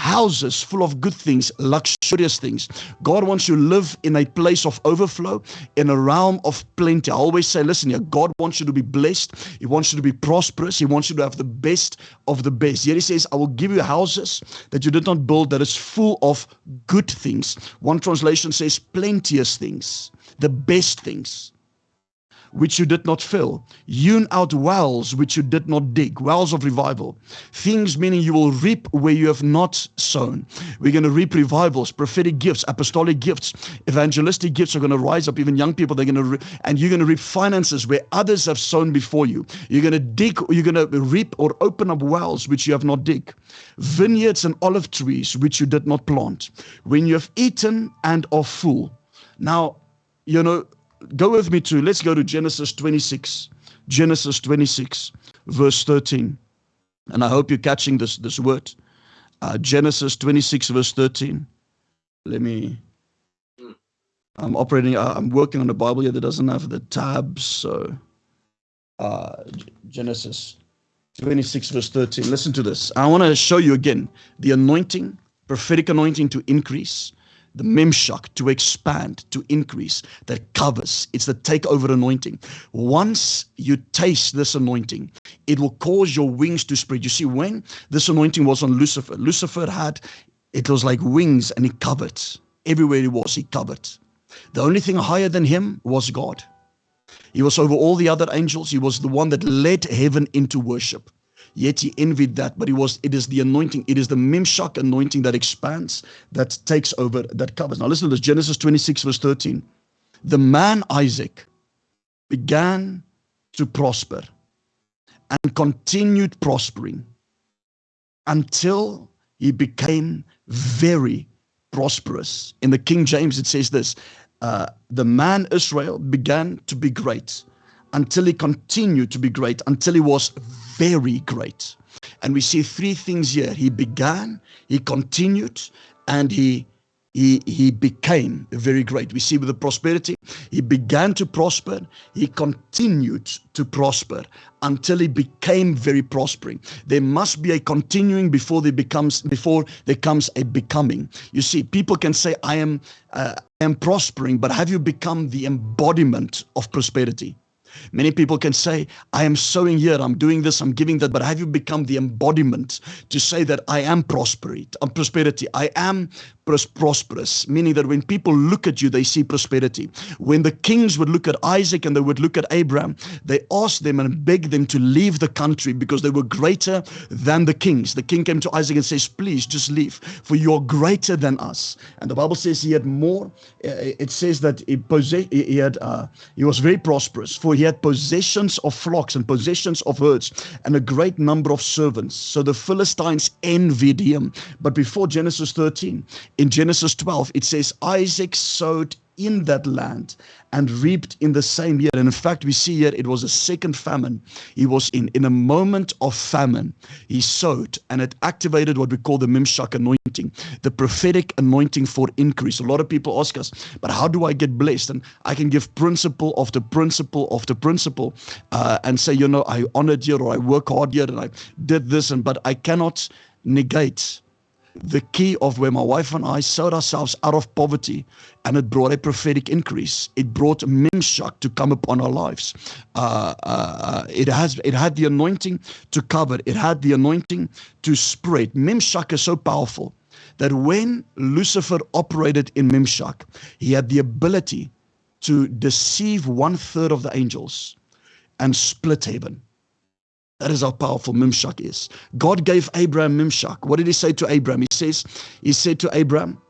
houses full of good things, luxurious things. God wants you to live in a place of overflow, in a realm of plenty. I always say, listen here, God wants you to be blessed. He wants you to be prosperous. He wants you to have the best of the best. Yet he says, I will give you houses that you did not build that is full of good things. One translation says plenteous things, the best things which you did not fill, hewn out wells which you did not dig, wells of revival. Things meaning you will reap where you have not sown. We're going to reap revivals, prophetic gifts, apostolic gifts, evangelistic gifts are going to rise up. Even young people, they're going to, re- and you're going to reap finances where others have sown before you. You're going to dig, you're going to reap or open up wells which you have not dig, vineyards and olive trees which you did not plant. When you have eaten and are full. Now, you know, go with me to, let's go to Genesis 26, Genesis 26, verse 13. And I hope you're catching this, this word. Uh, Genesis 26, verse 13. Let me. I'm operating, I'm working on a Bible here that doesn't have the tabs. So, uh, Genesis 26, verse 13. Listen to this. I want to show you again the anointing, prophetic anointing to increase the memshak to expand, to increase, that covers. It's the takeover anointing. Once you taste this anointing, it will cause your wings to spread. You see, when this anointing was on Lucifer, Lucifer had, it was like wings and he covered. Everywhere he was, he covered. The only thing higher than him was God. He was over all the other angels. He was the one that led heaven into worship. Yet he envied that, but it was it is the anointing, it is the Memshak anointing that expands, that takes over, that covers. Now listen to this, Genesis 26, verse 13. The man Isaac began to prosper and continued prospering until he became very prosperous. In the King James, it says this uh, the man Israel began to be great until he continued to be great, until he was very great. And we see three things here. He began, he continued, and he he, he became very great. We see with the prosperity, he began to prosper, he continued to prosper until he became very prospering. There must be a continuing before there becomes before there comes a becoming. You see, people can say, I am uh, I am prospering, but have you become the embodiment of prosperity? Many people can say, I am sowing here, I'm doing this, I'm giving that, but have you become the embodiment to say that I am prosperity, I'm prosperity, I am prosperous, meaning that when people look at you, they see prosperity. When the kings would look at Isaac and they would look at Abraham, they asked them and begged them to leave the country because they were greater than the kings. The king came to Isaac and says, Please just leave, for you're greater than us. And the Bible says he had more. Uh, it says that he, he had uh, he was very prosperous, for he had possessions of flocks and possessions of herds and a great number of servants. So the Philistines envied him. But before Genesis 13, in Genesis 12, it says Isaac sowed in that land and reaped in the same year. And in fact, we see here it was a second famine. He was in, in a moment of famine. He sowed and it activated what we call the Mimshak anointing, the prophetic anointing for increase. A lot of people ask us, but how do I get blessed? And I can give principle after principle after principle uh, and say, you know, I honored here or I work hard here and I did this, and but I cannot negate the key of where my wife and I sowed ourselves out of poverty and it brought a prophetic increase. It brought Mimshak to come upon our lives. Uh, uh, it has it had the anointing to cover. It had the anointing to spread. Mimshak is so powerful that when Lucifer operated in Mimshak, he had the ability to deceive one third of the angels and split heaven. That is how powerful Mimshak is. God gave Abraham Mimshak. What did he say to Abraham? He says, he said to Abraham,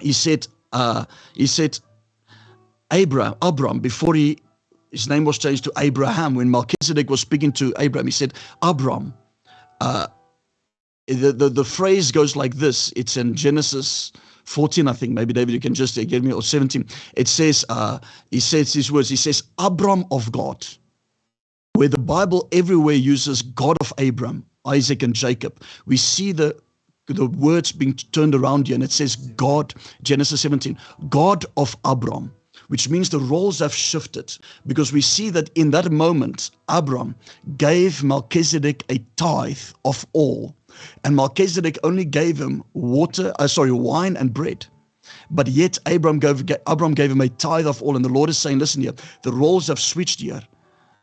he said, uh, he said, Abraham, Abram, before he his name was changed to Abraham, when Melchizedek was speaking to Abraham, he said, Abram. Uh, the, the, the phrase goes like this. It's in Genesis 14, I think. Maybe David, you can just give me, or 17. It says, uh, he says these words. He says, Abram of God where the Bible everywhere uses God of Abraham, Isaac, and Jacob, we see the the words being turned around here, and it says God, Genesis 17, God of Abram, which means the roles have shifted because we see that in that moment, Abram gave Melchizedek a tithe of all, and Melchizedek only gave him water, uh, sorry, wine and bread. But yet Abram gave, Abram gave him a tithe of all, and the Lord is saying, listen here, the roles have switched here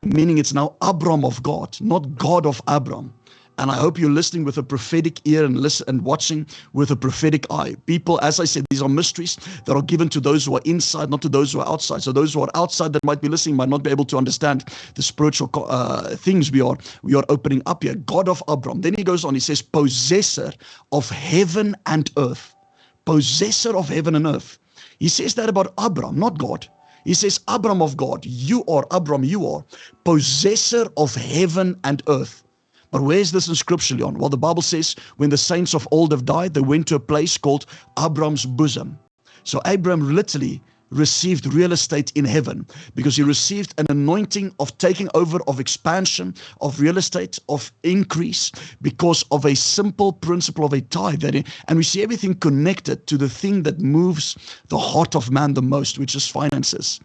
meaning it's now Abram of God, not God of Abram. And I hope you're listening with a prophetic ear and listen and watching with a prophetic eye. People, as I said, these are mysteries that are given to those who are inside, not to those who are outside. So those who are outside that might be listening might not be able to understand the spiritual uh, things we are we are opening up here. God of Abram. Then he goes on. He says, possessor of heaven and earth. Possessor of heaven and earth. He says that about Abram, not God. He says, Abram of God, you are, Abram, you are, possessor of heaven and earth. But where's this in scripture, Leon? Well, the Bible says when the saints of old have died, they went to a place called Abram's bosom. So Abram literally received real estate in heaven because he received an anointing of taking over, of expansion, of real estate, of increase because of a simple principle of a tithe. That and we see everything connected to the thing that moves the heart of man the most, which is finances.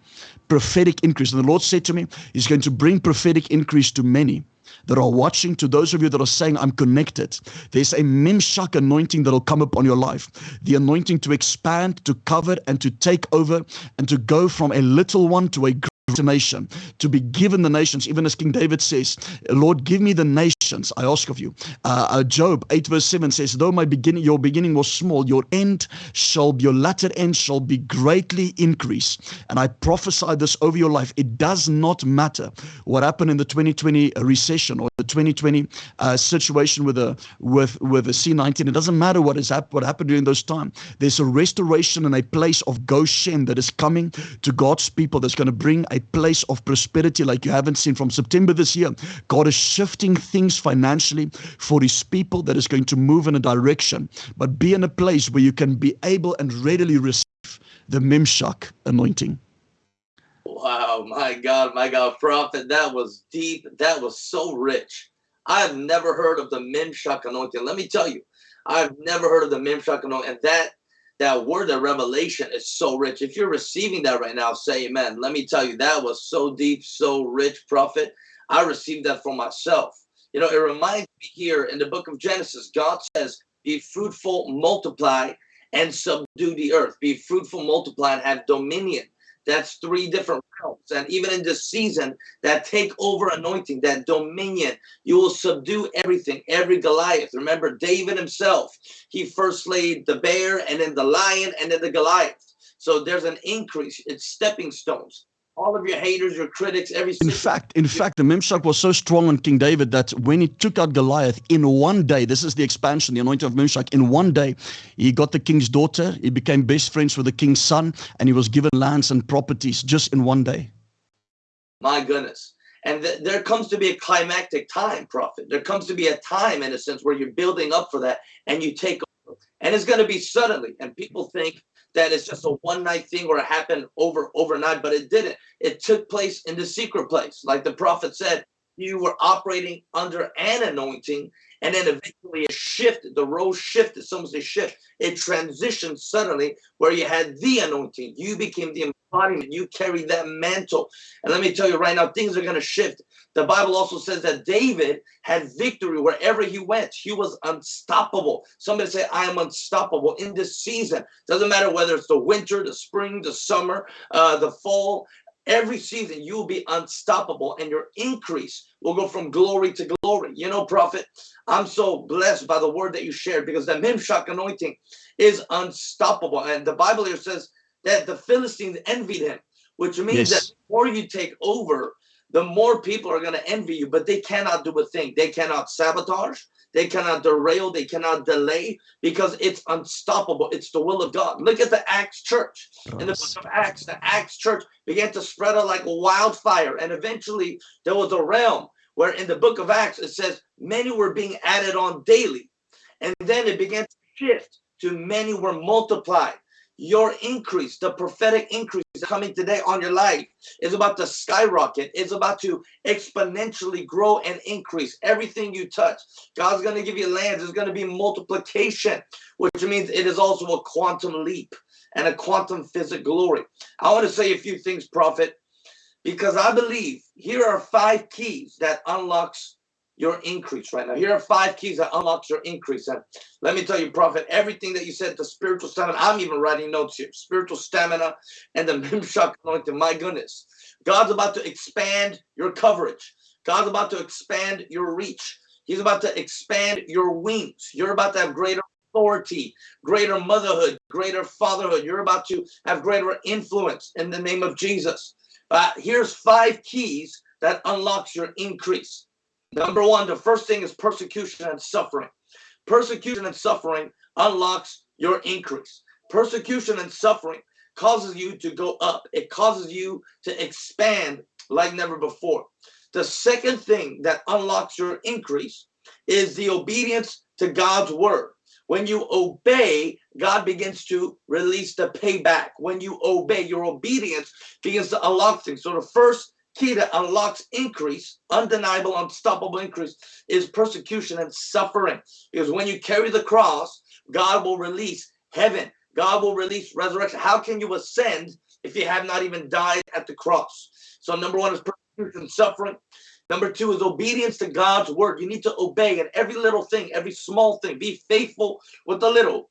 Prophetic increase. And the Lord said to me, He's going to bring prophetic increase to many that are watching, to those of you that are saying, I'm connected, there's a Memshak anointing that'll come upon your life. The anointing to expand, to cover, and to take over, and to go from a little one to a nation, to be given the nations, even as King David says, Lord, give me the nations, I ask of you. Uh, uh, Job 8 verse 7 says, though my beginning, your beginning was small, your end shall, be, your latter end shall be greatly increased. And I prophesy this over your life. It does not matter what happened in the 2020 recession or the 2020 uh, situation with the with with the C19. It doesn't matter what is hap- what happened during those times. There's a restoration and a place of Goshen that is coming to God's people that's going to bring a place of prosperity like you haven't seen from September this year. God is shifting things financially for his people that is going to move in a direction, but be in a place where you can be able and readily receive the Mimshak anointing. Wow, my God, my God, prophet, that was deep. That was so rich. I've never heard of the Mimshak anointing. Let me tell you, I've never heard of the Mimshak anointing. And that that word of revelation is so rich. If you're receiving that right now, say amen. Let me tell you, that was so deep, so rich, prophet. I received that for myself. You know, it reminds me here in the book of Genesis, God says, be fruitful, multiply, and subdue the earth. Be fruitful, multiply, and have dominion. That's three different realms. And even in this season, that take over anointing, that dominion, you will subdue everything, every Goliath. Remember, David himself, he first slayed the bear and then the lion and then the Goliath. So there's an increase. It's stepping stones all of your haters, your critics, every. In fact, in fact, the Memshak was so strong on King David that when he took out Goliath in one day, this is the expansion, the anointing of Memshak. In one day, he got the king's daughter. He became best friends with the king's son, and he was given lands and properties just in one day. My goodness. And th there comes to be a climactic time, prophet. There comes to be a time, in a sense, where you're building up for that, and you take over. And it's going to be suddenly. And people think that it's just a one night thing or it happened over overnight, but it didn't. It took place in the secret place. Like the prophet said, you were operating under an anointing, and then eventually it shifted. The role shifted. Some say shift. It transitioned suddenly where you had the anointing. You became the embodiment. You carried that mantle. And let me tell you right now, things are going to shift. The Bible also says that David had victory wherever he went. He was unstoppable. Somebody say, I am unstoppable in this season. Doesn't matter whether it's the winter, the spring, the summer, uh, the fall. Every season you will be unstoppable and your increase will go from glory to glory. You know, prophet, I'm so blessed by the word that you shared because the Mimshak anointing is unstoppable. And the Bible here says that the Philistines envied him, which means yes. that more you take over, the more people are going to envy you, but they cannot do a thing. They cannot sabotage. They cannot derail. They cannot delay because it's unstoppable. It's the will of God. Look at the Acts church. In the book of Acts, the Acts church began to spread out like a wildfire. And eventually there was a realm where in the book of Acts, it says many were being added on daily. And then it began to shift to many were multiplied your increase, the prophetic increase coming today on your life is about to skyrocket. It's about to exponentially grow and increase everything you touch. God's going to give you lands. There's going to be multiplication, which means it is also a quantum leap and a quantum physic glory. I want to say a few things, prophet, because I believe here are five keys that unlocks your increase right now. Here are five keys that unlocks your increase. And let me tell you, Prophet, everything that you said, the spiritual stamina, I'm even writing notes here. Spiritual stamina and the Mimshak anointing. My goodness. God's about to expand your coverage. God's about to expand your reach. He's about to expand your wings. You're about to have greater authority, greater motherhood, greater fatherhood. You're about to have greater influence in the name of Jesus. Uh, here's five keys that unlocks your increase. Number one, the first thing is persecution and suffering. Persecution and suffering unlocks your increase. Persecution and suffering causes you to go up. It causes you to expand like never before. The second thing that unlocks your increase is the obedience to God's word. When you obey, God begins to release the payback. When you obey, your obedience begins to unlock things. So the first key that unlocks increase, undeniable, unstoppable increase, is persecution and suffering. Because when you carry the cross, God will release heaven. God will release resurrection. How can you ascend if you have not even died at the cross? So number one is persecution, suffering. Number two is obedience to God's word. You need to obey in every little thing, every small thing. Be faithful with the little.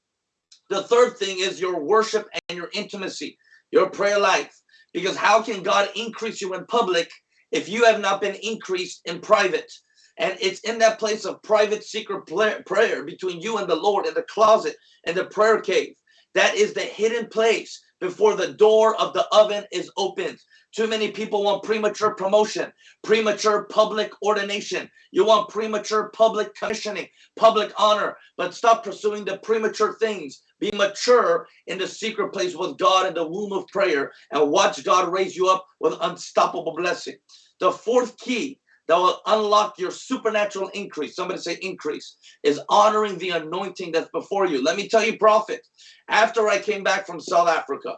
The third thing is your worship and your intimacy, your prayer life. Because how can God increase you in public if you have not been increased in private? And it's in that place of private secret prayer between you and the Lord in the closet and the prayer cave. That is the hidden place before the door of the oven is opened. Too many people want premature promotion, premature public ordination. You want premature public commissioning, public honor, but stop pursuing the premature things. Be mature in the secret place with God in the womb of prayer and watch God raise you up with unstoppable blessing. The fourth key that will unlock your supernatural increase. Somebody say increase is honoring the anointing that's before you. Let me tell you, prophet, after I came back from South Africa,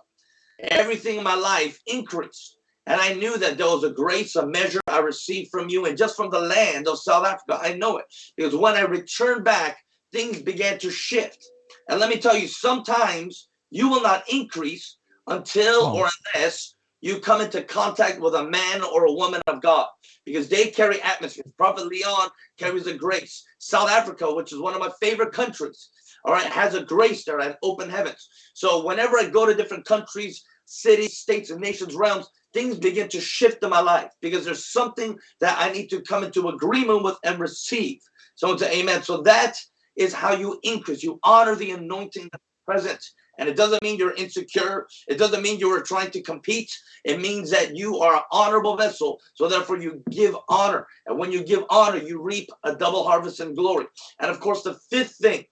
everything in my life increased. And I knew that there was a grace, a measure I received from you and just from the land of South Africa. I know it because when I returned back, things began to shift. And let me tell you, sometimes you will not increase until oh. or unless you come into contact with a man or a woman of God because they carry atmospheres. Prophet Leon carries a grace. South Africa, which is one of my favorite countries, all right, has a grace there and open heavens. So whenever I go to different countries, cities, states, and nations, realms, things begin to shift in my life because there's something that I need to come into agreement with and receive. Someone say amen. So that is how you increase. You honor the anointing present. And it doesn't mean you're insecure. It doesn't mean you are trying to compete. It means that you are an honorable vessel. So therefore you give honor. And when you give honor, you reap a double harvest in glory. And of course, the fifth thing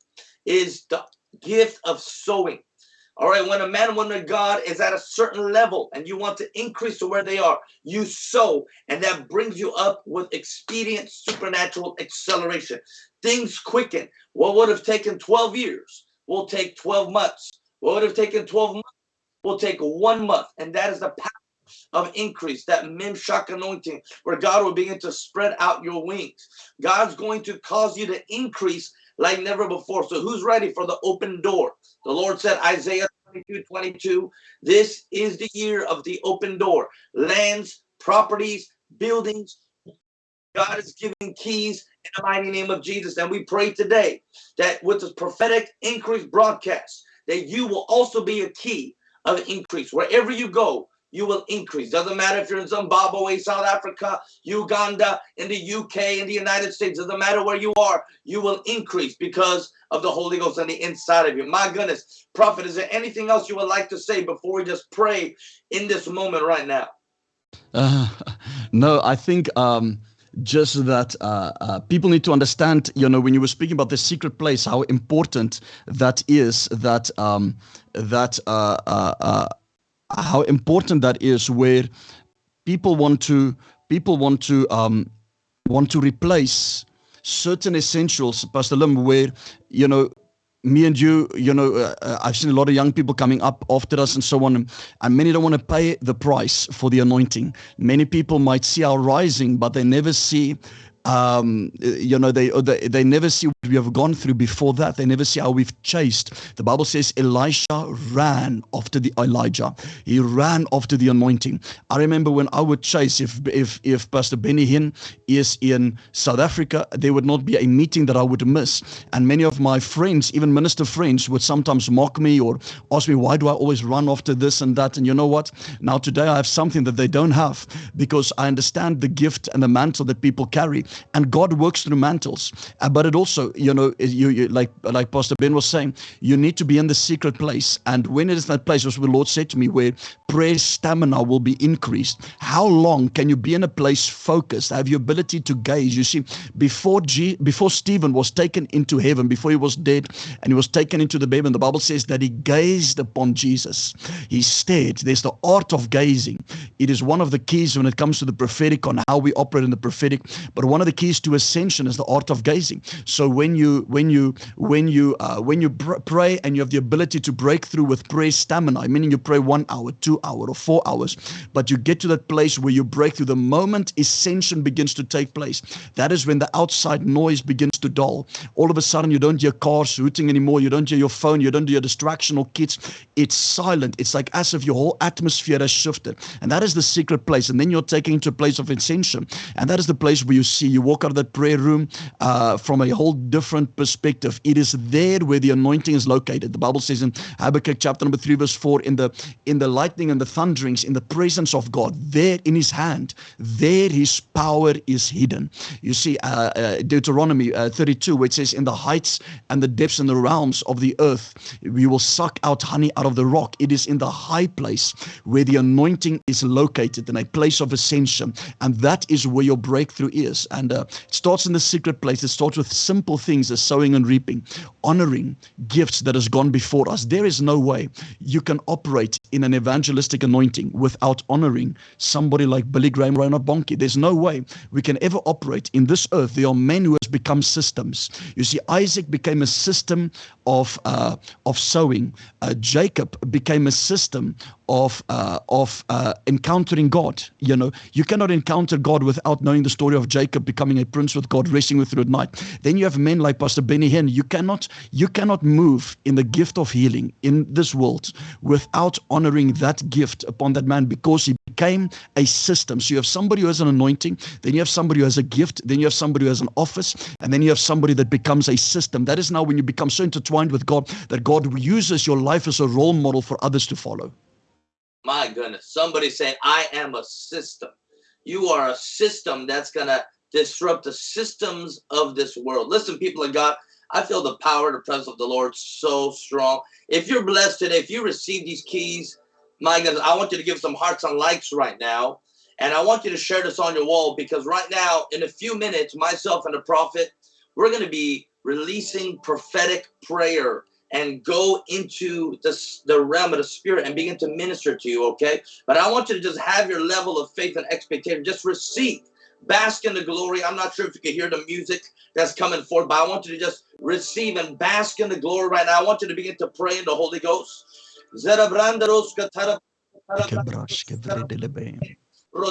is the gift of sowing. All right, when a man woman of God is at a certain level and you want to increase to where they are, you sow, and that brings you up with expedient supernatural acceleration. Things quicken. What would have taken 12 years will take 12 months. What would have taken 12 months will take one month. And that is the power of increase, that Mimshak anointing, where God will begin to spread out your wings. God's going to cause you to increase like never before. So who's ready for the open door? The Lord said, Isaiah 22, 22, this is the year of the open door. Lands, properties, buildings. God is giving keys in the mighty name of Jesus. And we pray today that with this prophetic increase broadcast, that you will also be a key of increase. Wherever you go, you will increase. Doesn't matter if you're in Zimbabwe, South Africa, Uganda, in the UK, in the United States. Doesn't matter where you are, you will increase because of the Holy Ghost on the inside of you. My goodness, Prophet, is there anything else you would like to say before we just pray in this moment right now? Uh, no, I think um, just that uh, uh, people need to understand, you know, when you were speaking about the secret place, how important that is, that, um, that, uh, uh, uh how important that is where people want to people want to um, want to replace certain essentials, Pastor Lim, where you know me and you, you know, uh, uh, I've seen a lot of young people coming up after us and so on, and many don't want to pay the price for the anointing. Many people might see our rising, but they never see um, you know, they, they they never see what we have gone through before that. They never see how we've chased. The Bible says Elisha ran after the Elijah. He ran after the anointing. I remember when I would chase, if if if Pastor Benny Hinn is in South Africa, there would not be a meeting that I would miss. And many of my friends, even minister friends, would sometimes mock me or ask me, why do I always run after this and that? And you know what? Now today I have something that they don't have because I understand the gift and the mantle that people carry and God works through mantles. Uh, but it also, you know, you, you, like like Pastor Ben was saying, you need to be in the secret place. And when it is that place, as the Lord said to me, where prayer stamina will be increased. How long can you be in a place focused, have your ability to gaze? You see, before G, before Stephen was taken into heaven, before he was dead, and he was taken into the baby, and the Bible says that he gazed upon Jesus. He stared. There's the art of gazing. It is one of the keys when it comes to the prophetic on how we operate in the prophetic. But one of the keys to ascension is the art of gazing. So when you when you when you uh, when you pray and you have the ability to break through with prayer stamina, meaning you pray one hour, two hour, or four hours, but you get to that place where you break through. The moment ascension begins to take place, that is when the outside noise begins to dull. All of a sudden, you don't hear cars hooting anymore. You don't hear your phone. You don't hear distraction or kids. It's silent. It's like as if your whole atmosphere has shifted, and that is the secret place. And then you're taken into a place of ascension, and that is the place where you see you walk out of that prayer room uh, from a whole different perspective. It is there where the anointing is located. The Bible says in Habakkuk chapter number three, verse four, in the in the lightning and the thunderings, in the presence of God, there in His hand, there His power is hidden. You see, uh, uh, Deuteronomy uh, 32, which says, "In the heights and the depths and the realms of the earth, we will suck out honey out of the rock." It is in the high place where the anointing is located, in a place of ascension, and that is where your breakthrough is. And uh, it starts in the secret place. It starts with simple things as sowing and reaping, honoring gifts that has gone before us. There is no way you can operate in an evangelistic anointing without honoring somebody like Billy Graham Reinhard Bonnke. There's no way we can ever operate in this earth. There are men who has become systems. You see, Isaac became a system of uh, of sowing. Uh, Jacob became a system of uh, of uh, encountering God. You know, you cannot encounter God without knowing the story of Jacob becoming a prince with God, racing with through at night. Then you have men like Pastor Benny Hinn. You cannot you cannot move in the gift of healing in this world without honoring that gift upon that man because he became a system. So you have somebody who has an anointing, then you have somebody who has a gift, then you have somebody who has an office, and then you have somebody that becomes a system. That is now when you become so intertwined with God that God uses your life as a role model for others to follow. My goodness, somebody saying, I am a system. You are a system that's going to disrupt the systems of this world. Listen, people of God, I feel the power, the presence of the Lord so strong. If you're blessed today, if you receive these keys, my goodness, I want you to give some hearts and likes right now. And I want you to share this on your wall because right now, in a few minutes, myself and the prophet, we're going to be releasing prophetic prayer and go into this, the realm of the spirit and begin to minister to you, okay? But I want you to just have your level of faith and expectation. Just receive, bask in the glory. I'm not sure if you can hear the music that's coming forth, but I want you to just receive and bask in the glory right now. I want you to begin to pray in the Holy Ghost. The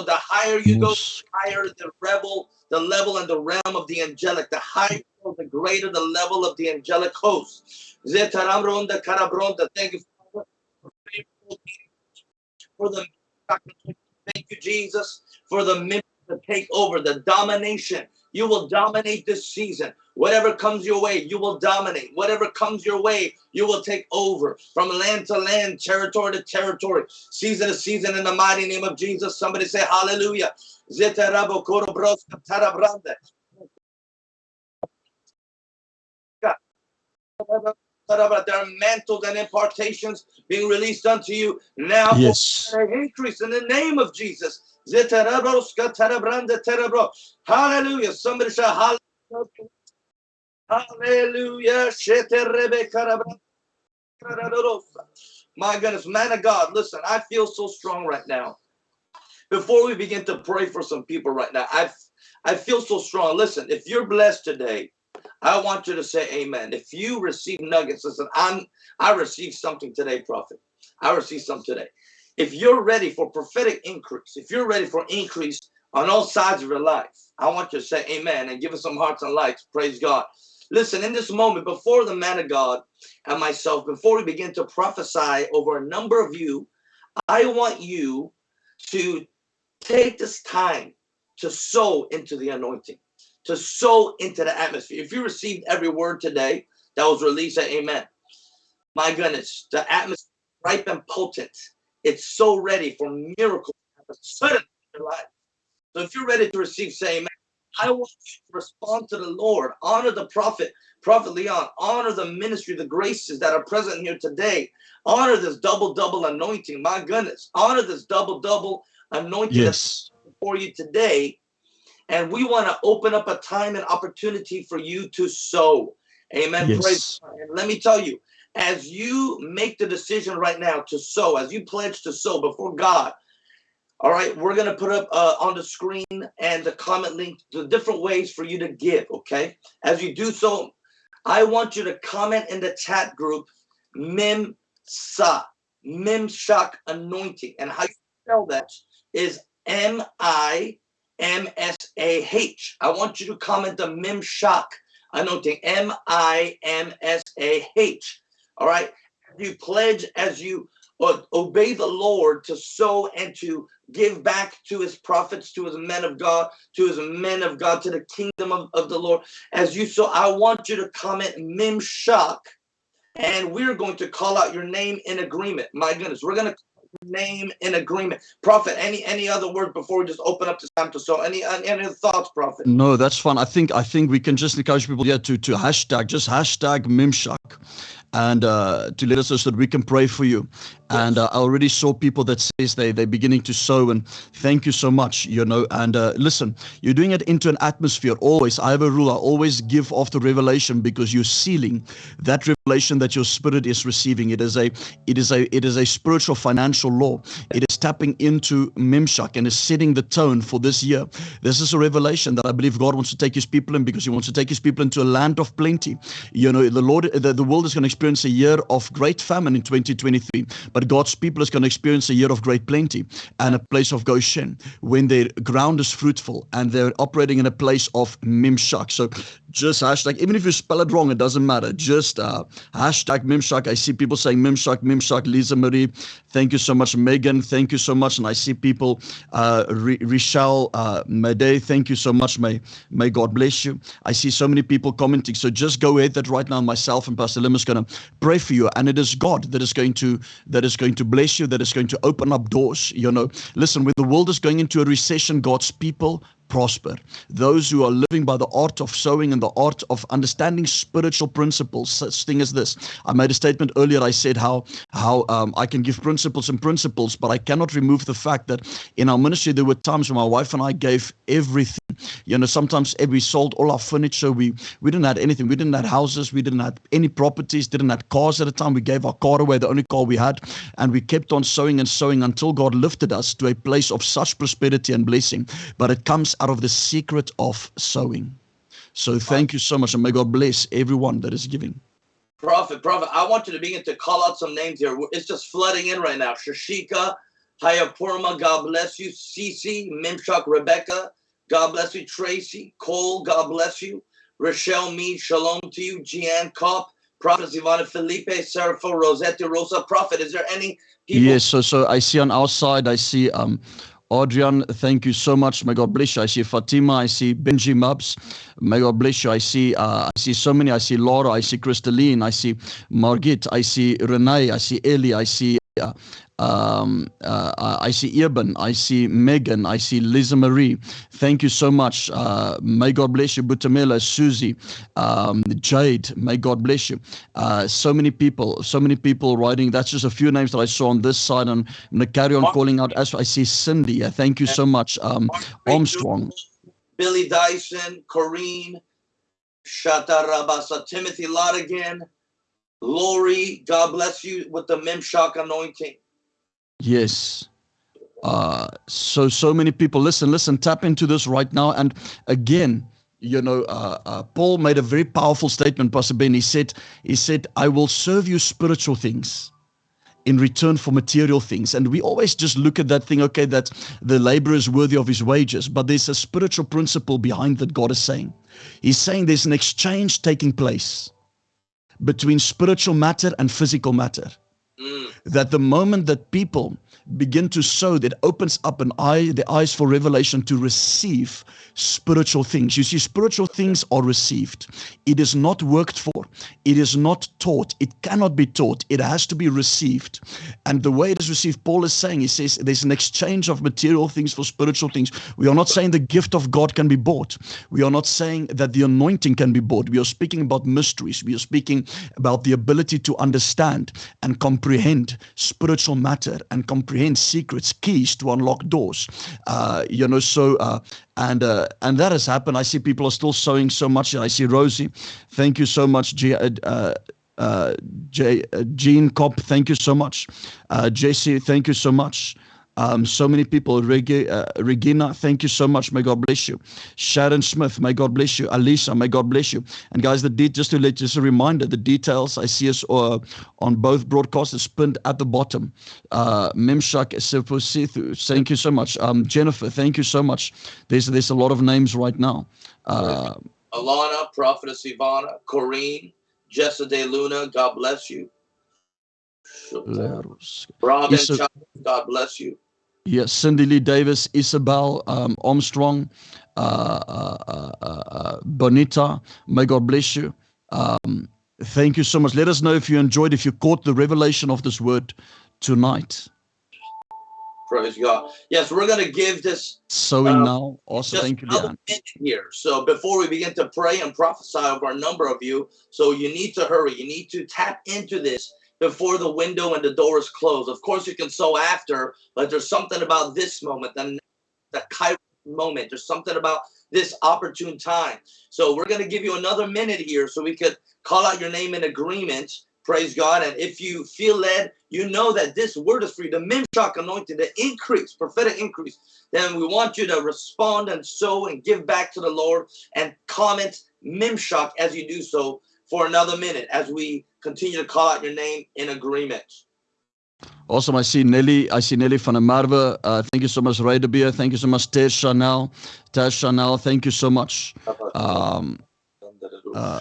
higher you go, the higher the rebel, the level and the realm of the angelic. The higher, the greater the level of the angelic host. Thank you for the thank you, Jesus, for the to take over the domination. You will dominate this season. Whatever comes your way, you will dominate. Whatever comes your way, you will take over from land to land, territory to territory, season to season in the mighty name of Jesus. Somebody say hallelujah. There are mantles and impartations being released unto you now. Yes. Increase in the name of Jesus. Hallelujah. Somebody say hallelujah. Hallelujah. My goodness, man of God, listen, I feel so strong right now. Before we begin to pray for some people right now, I I feel so strong. Listen, if you're blessed today, I want you to say amen. If you receive nuggets, listen, I'm I received something today, prophet. I received something today. If you're ready for prophetic increase, if you're ready for increase on all sides of your life, I want you to say amen and give us some hearts and lights. Praise God. Listen, in this moment, before the man of God and myself, before we begin to prophesy over a number of you, I want you to take this time to sow into the anointing, to sow into the atmosphere. If you received every word today that was released, amen. My goodness, the atmosphere ripe and potent. It's so ready for miracles to suddenly in your life. So if you're ready to receive, say amen. I want you to respond to the Lord, honor the prophet, Prophet Leon, honor the ministry, the graces that are present here today. Honor this double, double anointing. My goodness, honor this double, double anointing yes. for you today. And we want to open up a time and opportunity for you to sow. Amen. Yes. Praise and let me tell you, as you make the decision right now to sow, as you pledge to sow before God, All right, we're gonna put up uh, on the screen and the comment link the different ways for you to give. Okay, as you do so, I want you to comment in the chat group Mim Sa Mimshak anointing, and how you spell that is M I M S A H. I want you to comment the Mimshak anointing M I M S A H. All right, you pledge as you uh, obey the Lord to sow and to give back to his prophets, to his men of God, to his men of God, to the kingdom of, of the Lord. As you sow, I want you to comment Mimshak, and we're going to call out your name in agreement. My goodness, we're going to name in agreement. Prophet any any other word before we just open up to time to so any any thoughts prophet? No that's fine. I think i think we can just encourage people yeah to to hashtag just hashtag mimshak. And uh, to let us know so that we can pray for you. And uh, I already saw people that says they they're beginning to sow, and thank you so much. You know, and uh, listen, you're doing it into an atmosphere. Always, I have a rule. I always give after revelation because you're sealing that revelation that your spirit is receiving. It is a it is a it is a spiritual financial law. It is tapping into Mimshak and is setting the tone for this year. This is a revelation that I believe God wants to take His people in because He wants to take His people into a land of plenty. You know, the Lord, the, the world is going to experience a year of great famine in 2023, but God's people is going to experience a year of great plenty and a place of Goshen when their ground is fruitful and they're operating in a place of Mimshak. So just hashtag, even if you spell it wrong, it doesn't matter. Just uh, hashtag Mimshak. I see people saying Mimshak, Mimshak, Lisa Marie. Thank you so much, Megan. Thank you so much. And I see people, uh, Richelle, uh, thank you so much. May, may God bless you. I see so many people commenting. So just go ahead that right now myself and Pastor Lim is going to pray for you and it is god that is going to that is going to bless you that is going to open up doors you know listen when the world is going into a recession god's people prosper. Those who are living by the art of sowing and the art of understanding spiritual principles, such thing as this. I made a statement earlier. I said how how um, I can give principles and principles, but I cannot remove the fact that in our ministry there were times when my wife and I gave everything. You know, sometimes we sold all our furniture. We we didn't have anything. We didn't have houses. We didn't have any properties. Didn't have cars at the time. We gave our car away, the only car we had, and we kept on sowing and sowing until God lifted us to a place of such prosperity and blessing. But it comes out of the secret of sowing. So thank you so much, and may God bless everyone that is giving. Prophet, prophet, I want you to begin to call out some names here. It's just flooding in right now. Shashika, Hayapurma, God bless you. Cece, Mimshak, Rebecca, God bless you. Tracy, Cole, God bless you. Rochelle Mead, shalom to you. Jeanne Kopp, Prophet Ivana Felipe, Serapho, Rosetta, Rosa. Prophet, is there any people? Yes, so so I see on our side, I see um Adrian, thank you so much. May God bless you. I see Fatima. I see Benji Mubs. May God bless you. I see uh, I see so many. I see Laura. I see Crystalline. I see Margit. I see Renee. I see Ellie. I see uh, um, uh, I see Eben, I see Megan, I see Lisa Marie. Thank you so much. Uh, may God bless you, Butamela, Susie, um, Jade. May God bless you. Uh, so many people, so many people writing. That's just a few names that I saw on this side. And I'm going to carry on calling out. As I see Cindy, thank you so much. Um, Armstrong, Billy Dyson, Corrine, Shatarabasa, Timothy Lottigan. Lori, God bless you with the Mimshak anointing. Yes. Uh, so so many people listen, listen, tap into this right now. And again, you know, uh, uh, Paul made a very powerful statement, Pastor Ben. He said, he said, I will serve you spiritual things in return for material things. And we always just look at that thing, okay, that the laborer is worthy of his wages. But there's a spiritual principle behind that God is saying. He's saying there's an exchange taking place between spiritual matter and physical matter. Mm. That the moment that people begin to sow, that opens up an eye, the eyes for revelation to receive spiritual things. You see, spiritual things are received. It is not worked for. It is not taught. It cannot be taught. It has to be received. And the way it is received, Paul is saying, he says there's an exchange of material things for spiritual things. We are not saying the gift of God can be bought. We are not saying that the anointing can be bought. We are speaking about mysteries. We are speaking about the ability to understand and comprehend spiritual matter and comprehend secrets, keys to unlock doors. Uh, you know, so uh, and uh, and that has happened. I see people are still sowing so much. And I see Rosie, thank you so much. G, uh, uh, uh J, uh, Jean Kopp, thank you so much. Uh, JC, thank you so much. Um, so many people. Reg- uh, Regina, thank you so much. May God bless you. Sharon Smith, may God bless you. Alisa, may God bless you. And guys, the de- just to let you, just a reminder, the details I see us uh, on both broadcasts is pinned at the bottom. Uh, Memshak Seposithu, thank you so much. Um, Jennifer, thank you so much. There's there's a lot of names right now. Uh, Alana, Prophetess Ivana, Corrine, Jessa De Luna, God bless you. Robin, God bless you. Yes, Cindy Lee Davis, Isabel um, Armstrong, uh, uh, uh, Bonita, may God bless you. Um, thank you so much. Let us know if you enjoyed, if you caught the revelation of this word tonight. Praise God. Yes, we're going to give this Sowing Um, now. Also, thank you, Leanne. here. So before we begin to pray and prophesy over a number of you, so you need to hurry. You need to tap into this before the window and the door is closed. Of course, you can sow after, but there's something about this moment, the, the kairos moment. There's something about this opportune time. So we're going to give you another minute here so we could call out your name in agreement. Praise God. And if you feel led, you know that this word is for you, the Mimshak anointing, the increase, prophetic increase. Then we want you to respond and sow and give back to the Lord and comment Mimshak as you do so for another minute as we continue to call out your name in agreement. Awesome. I see Nelly. I see Nelly van der. Uh, thank you so much, Ray Beer. Thank you so much, Ter Chanel. Ter Chanel, thank you so much. Um, uh,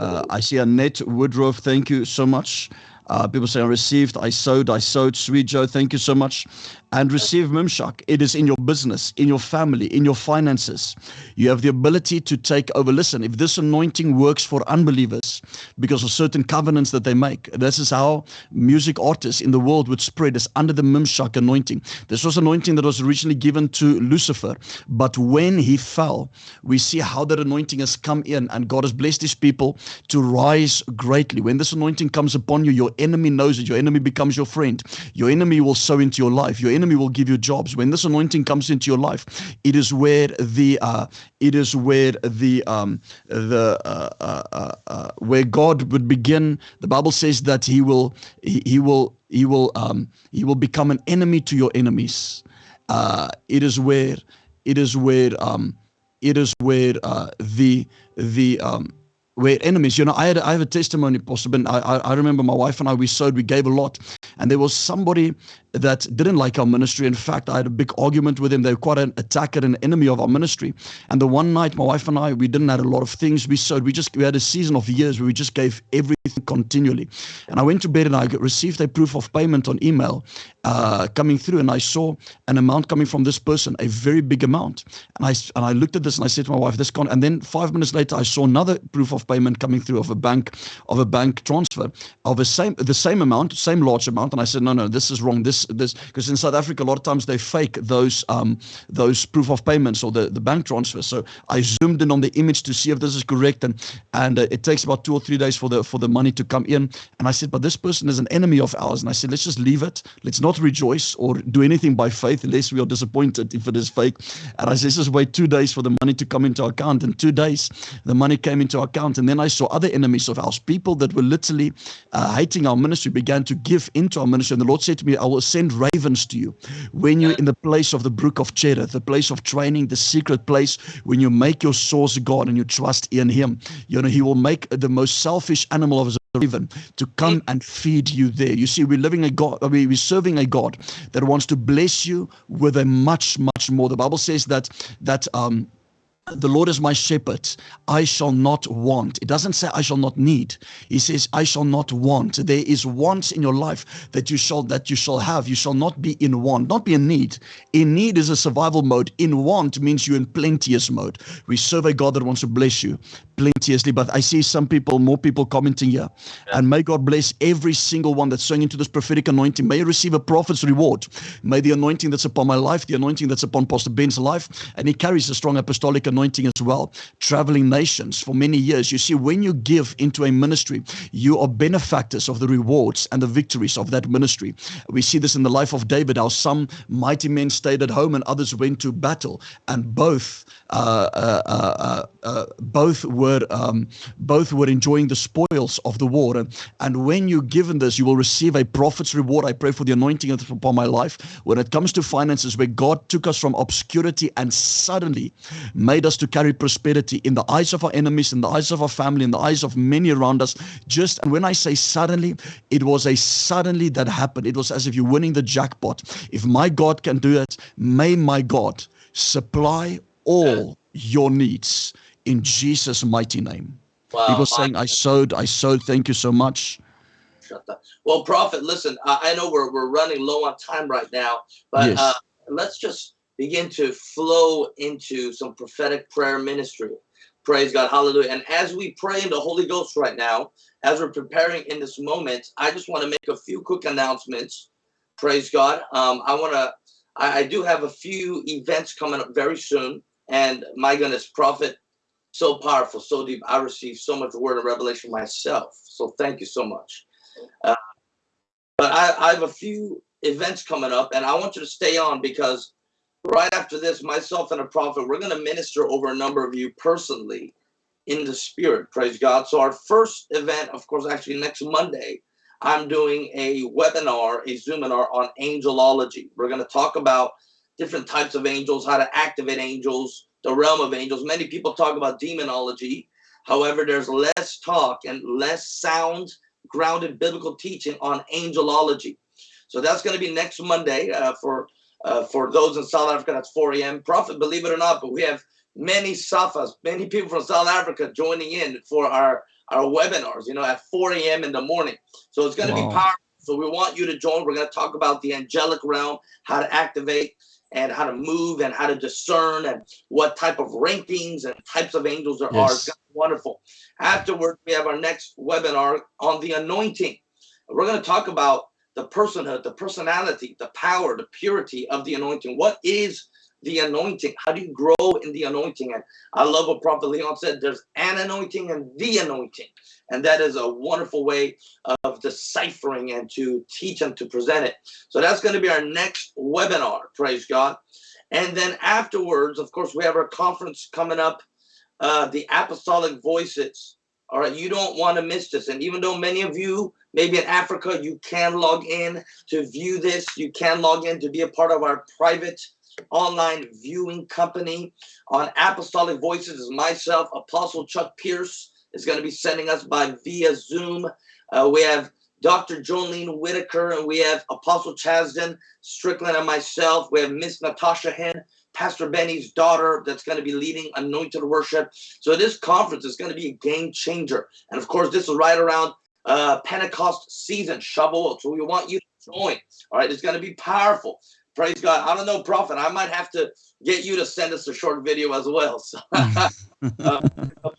uh, I see Annette Woodruff. Thank you so much. Uh, people say, I received, I sowed, I sowed. Sweet Joe, thank you so much. And receive Mimshak. It is in your business, in your family, in your finances. You have the ability to take over. Listen, if this anointing works for unbelievers because of certain covenants that they make, this is how music artists in the world would spread is under the Mimshak anointing. This was anointing that was originally given to Lucifer. But when he fell, we see how that anointing has come in and God has blessed his people to rise greatly. When this anointing comes upon you, your enemy knows it. Your enemy becomes your friend. Your enemy will sow into your life. Your enemy will give you jobs. When this anointing comes into your life, it is where the uh, it is where the um, the uh, uh, uh, uh, where God would begin. The Bible says that He will He, he will He will um, He will become an enemy to your enemies. Uh, it is where it is where um, it is where uh, the the um, where enemies. You know, I had I have a testimony, Ben. I, I I remember my wife and I we sowed, we gave a lot, and there was somebody that didn't like our ministry. In fact, I had a big argument with him. They were quite an attacker and an enemy of our ministry. And the one night, my wife and I, we didn't have a lot of things we sowed. We just we had a season of years where we just gave everything continually. And I went to bed and I received a proof of payment on email uh, coming through, and I saw an amount coming from this person, a very big amount. And I and I looked at this and I said to my wife, "This con." And then five minutes later, I saw another proof of payment coming through of a bank of a bank transfer of a same the same amount, same large amount. And I said, "No, no, this is wrong. This this because in South Africa a lot of times they fake those um those proof of payments or the the bank transfer." So I zoomed in on the image to see if this is correct, and and uh, it takes about two or three days for the for the money to come in. And I said, "But this person is an enemy of ours." And I said, "Let's just leave it. Let's not rejoice or do anything by faith, unless we are disappointed if it is fake." And I said, "Let's just wait two days for the money to come into our account." In two days, the money came into our account, and then I saw other enemies of ours, people that were literally uh, hating our ministry, began to give into our ministry. And the Lord said to me, "I will send ravens to you when you're in the place of the brook of Cherith, the place of training, the secret place when you make your source God and you trust in Him. You know, He will make the most selfish animal of his raven to come and feed you there. You see, we're living a God, we're serving a God that wants to bless you with a much, much more. The Bible says that that um the Lord is my shepherd. I shall not want. It doesn't say I shall not need. He says I shall not want. There is wants in your life that you shall that you shall have. You shall not be in want, not be in need. In need is a survival mode. In want means you're in plenteous mode. We serve a God that wants to bless you plenteously. But I see some people, more people commenting here. And may God bless every single one that's sowing into this prophetic anointing. May you receive a prophet's reward. May the anointing that's upon my life, the anointing that's upon Pastor Ben's life, and he carries a strong apostolic anointing as well, traveling nations for many years. You see, when you give into a ministry, you are benefactors of the rewards and the victories of that ministry. We see this in the life of David, how some mighty men stayed at home and others went to battle, and both uh, uh, uh, both were um, both were enjoying the spoils of the war. And, and when you're given this, you will receive a prophet's reward. I pray for the anointing upon my life. When it comes to finances, where God took us from obscurity and suddenly made us to carry prosperity in the eyes of our enemies, in the eyes of our family, in the eyes of many around us. Just when I say suddenly, it was a suddenly that happened. It was as if you're winning the jackpot. If my God can do it, may my God supply all your needs in Jesus' mighty name. Wow, People saying, I sowed, I sowed. Thank you so much. Well, Prophet, listen, I know we're, we're running low on time right now, but yes. uh, let's just begin to flow into some prophetic prayer ministry. Praise God. Hallelujah. And as we pray in the Holy Ghost right now, as we're preparing in this moment, I just want to make a few quick announcements. Praise God. Um, I want to, I, I do have a few events coming up very soon. And my goodness, Prophet, so powerful, so deep. I received so much word and revelation myself. So thank you so much. Uh, but I, I have a few events coming up, and I want you to stay on because right after this, myself and a prophet, we're going to minister over a number of you personally in the spirit. Praise God. So, our first event, of course, actually next Monday, I'm doing a webinar, a Zoominar on angelology. We're going to talk about different types of angels, how to activate angels, the realm of angels. Many people talk about demonology. However, there's less talk and less sound grounded biblical teaching on angelology. So that's going to be next Monday uh, for uh, for those in South Africa. That's 4 a.m. Prophet, believe it or not, but we have many Safas, many people from South Africa joining in for our our webinars. You know, at 4 a.m. in the morning. So it's going to wow. be powerful. So we want you to join. We're going to talk about the angelic realm, how to activate and how to move and how to discern and what type of rankings and types of angels there yes. are. It's wonderful. Afterwards, we have our next webinar on the anointing. We're going to talk about the personhood, the personality, the power, the purity of the anointing. What is the anointing? How do you grow in the anointing? And I love what Prophet Leon said there's an anointing and the anointing. And that is a wonderful way of deciphering and to teach and to present it. So that's going to be our next webinar. Praise God. And then afterwards, of course, we have our conference coming up, uh, the Apostolic Voices. All right, you don't want to miss this. And even though many of you, maybe in Africa, you can log in to view this, you can log in to be a part of our private online viewing company on Apostolic Voices is myself, Apostle Chuck Pierce is going to be sending us by via Zoom. Uh, we have Dr. Jolene Whitaker and we have Apostle Chasden Strickland and myself. We have Miss Natasha Hinn, Pastor Benny's daughter, that's going to be leading anointed worship. So this conference is going to be a game changer. And of course, this is right around uh, Pentecost season, Shavuot. So we want you to join. All right, it's going to be powerful. Praise God. I don't know, Prophet. I might have to get you to send us a short video as well. So, uh,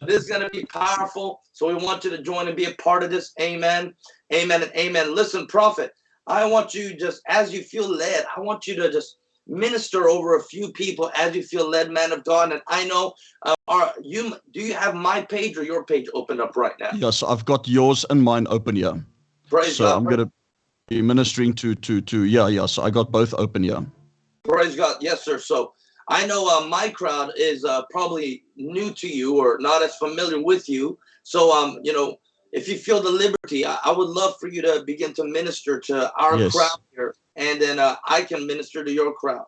this is going to be powerful. So we want you to join and be a part of this. Amen. Amen and amen. Listen, Prophet, I want you just as you feel led, I want you to just minister over a few people as you feel led, man of God. And I know, uh, are you? Do you have my page or your page opened up right now? Yes, I've got yours and mine open here. Praise so God. I'm gonna ministering to to to yeah yeah. So I got both open yeah. Praise God. Yes, sir. So I know uh, my crowd is uh, probably new to you or not as familiar with you. So um, you know, if you feel the liberty, I, I would love for you to begin to minister to our yes. crowd here, and then uh, I can minister to your crowd.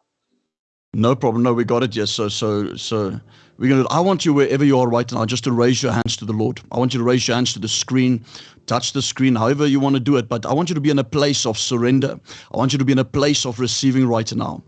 No problem. No, we got it. Yes. So so so we're gonna. I want you wherever you are right now, just to raise your hands to the Lord. I want you to raise your hands to the screen touch the screen, however you want to do it. But I want you to be in a place of surrender. I want you to be in a place of receiving right now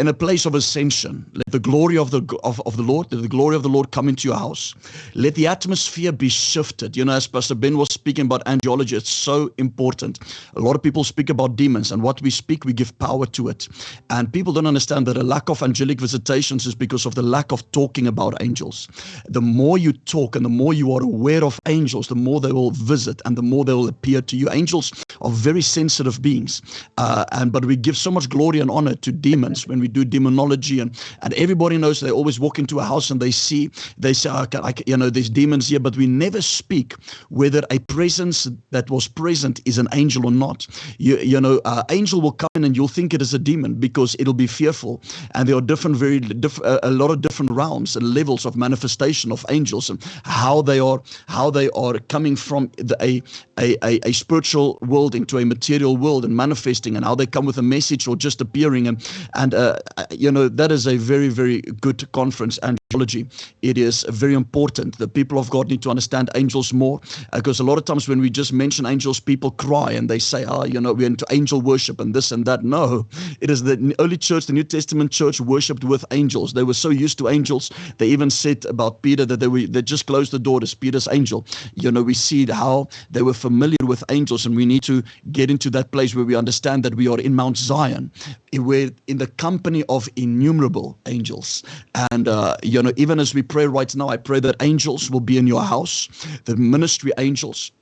in a place of ascension. Let the glory of the of, of the Lord, let the glory of the Lord come into your house. Let the atmosphere be shifted. You know, as Pastor Ben was speaking about angelology, it's so important. A lot of people speak about demons, and what we speak, we give power to it. And people don't understand that a lack of angelic visitations is because of the lack of talking about angels. The more you talk and the more you are aware of angels, the more they will visit and the more they will appear to you. Angels are very sensitive beings, uh, and but we give so much glory and honor to demons when we do demonology and, and everybody knows they always walk into a house and they see, they say, okay, I, you know, there's demons here, but we never speak whether a presence that was present is an angel or not. You, you know, uh, angel will come in and you'll think it is a demon because it'll be fearful. And there are different, very, diff, a lot of different realms. And levels of manifestation of angels and how they are how they are coming from the, a, a, a, a spiritual world into a material world and manifesting and how they come with a message or just appearing and and uh, Uh, you know that is a very very good conference and it is very important. The people of God need to understand angels more because a lot of times when we just mention angels, people cry and they say, "Ah, oh, you know, we're into angel worship and this and that." No, it is the early church, the New Testament church, worshipped with angels. They were so used to angels. They even said about Peter that they were they just closed the door to Peter's angel. You know, we see how they were familiar with angels, and we need to get into that place where we understand that we are in Mount Zion, we're in the company of innumerable angels, and uh, you know, even as we pray right now, I pray that angels will be in your house, the ministry angels,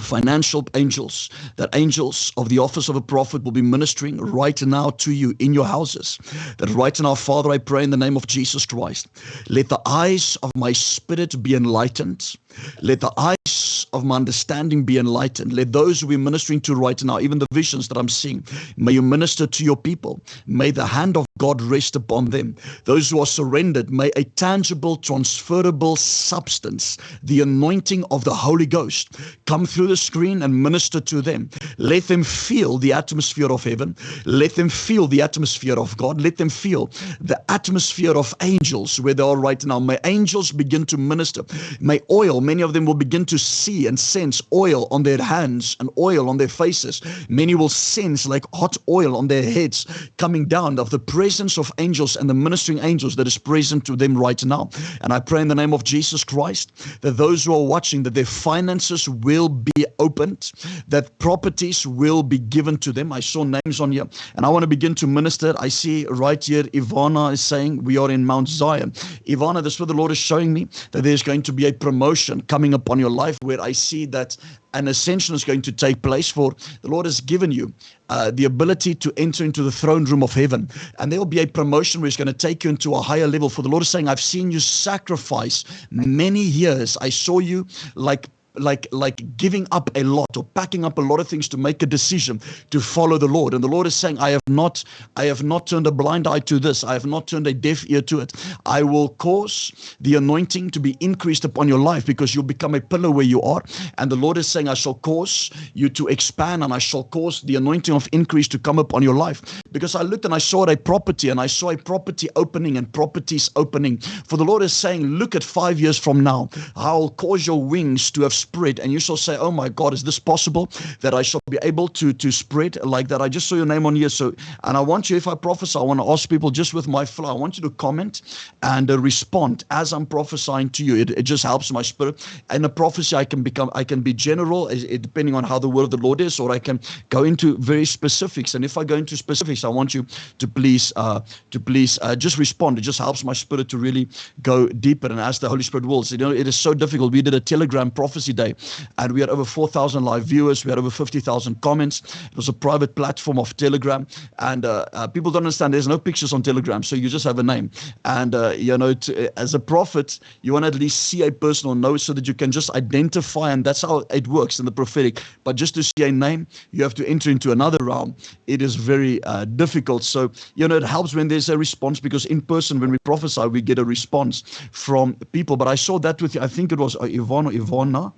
financial angels, that angels of the office of a prophet will be ministering right now to you in your houses. That right now, Father, I pray in the name of Jesus Christ, let the eyes of my spirit be enlightened. Let the eyes of my understanding be enlightened. Let those who we're ministering to right now, even the visions that I'm seeing, may you minister to your people. May the hand of God rest upon them. Those who are surrendered, may a tangible, transferable substance, the anointing of the Holy Ghost, come through the screen and minister to them. Let them feel the atmosphere of heaven. Let them feel the atmosphere of God. Let them feel the atmosphere of angels where they are right now. May angels begin to minister. May oil, many of them will begin to see and sense oil on their hands and oil on their faces. Many will sense like hot oil on their heads coming down of the presence of angels and the ministering angels that is present to them right now. And I pray in the name of Jesus Christ that those who are watching, that their finances will be opened, that properties will be given to them. I saw names on here and I want to begin to minister. I see right here, Ivana is saying we are in Mount Zion. Ivana, this is what the Lord is showing me that there's going to be a promotion coming upon your life where I see that an ascension is going to take place for the Lord has given you uh, the ability to enter into the throne room of heaven. And there will be a promotion where He's going to take you into a higher level. For the Lord is saying, I've seen you sacrifice many years. I saw you like like like giving up a lot or packing up a lot of things to make a decision to follow the Lord. And the Lord is saying, I have not I have not turned a blind eye to this. I have not turned a deaf ear to it. I will cause the anointing to be increased upon your life because you'll become a pillar where you are. And the Lord is saying, I shall cause you to expand and I shall cause the anointing of increase to come upon your life. Because I looked and I saw a property and I saw a property opening and properties opening. For the Lord is saying, Look at five years from now, I'll cause your wings to have spread and you shall say oh my god is this possible that i shall be able to to spread like that? I just saw your name on here so and i want you if i prophesy i want to ask people just with my flow i want you to comment and uh, respond as i'm prophesying to you. It, it just helps my spirit. And a prophecy i can become i can be general depending on how the word of the lord is or i can go into very specifics and if i go into specifics i want you to please uh to please uh, just respond. It just helps my spirit to really go deeper and as the holy spirit wills. You know it is so difficult. We did a telegram prophecy day and we had over 4,000 live viewers. We had over 50,000 comments. It was a private platform of Telegram, and uh, uh, people don't understand. There's no pictures on Telegram, so you just have a name. And uh, you know, to, as a prophet, you want to at least see a person or know so that you can just identify, and that's how it works in the prophetic. But just to see a name, you have to enter into another realm. It is very uh, difficult. So you know, it helps when there's a response because in person, when we prophesy, we get a response from people. But I saw that with you, I think it was uh, Yvonne or Ivana.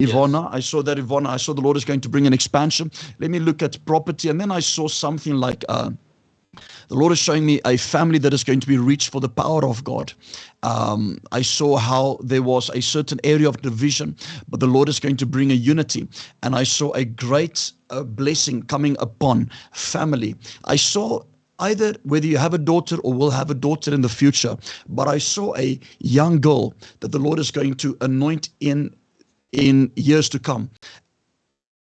Ivona. Yes. I saw that Ivona. I saw the Lord is going to bring an expansion. Let me look at property. And then I saw something like uh, the Lord is showing me a family that is going to be reached for the power of God. Um, I saw how there was a certain area of division, but the Lord is going to bring a unity. And I saw a great uh, blessing coming upon family. I saw either whether you have a daughter or will have a daughter in the future, but I saw a young girl that the Lord is going to anoint in in years to come.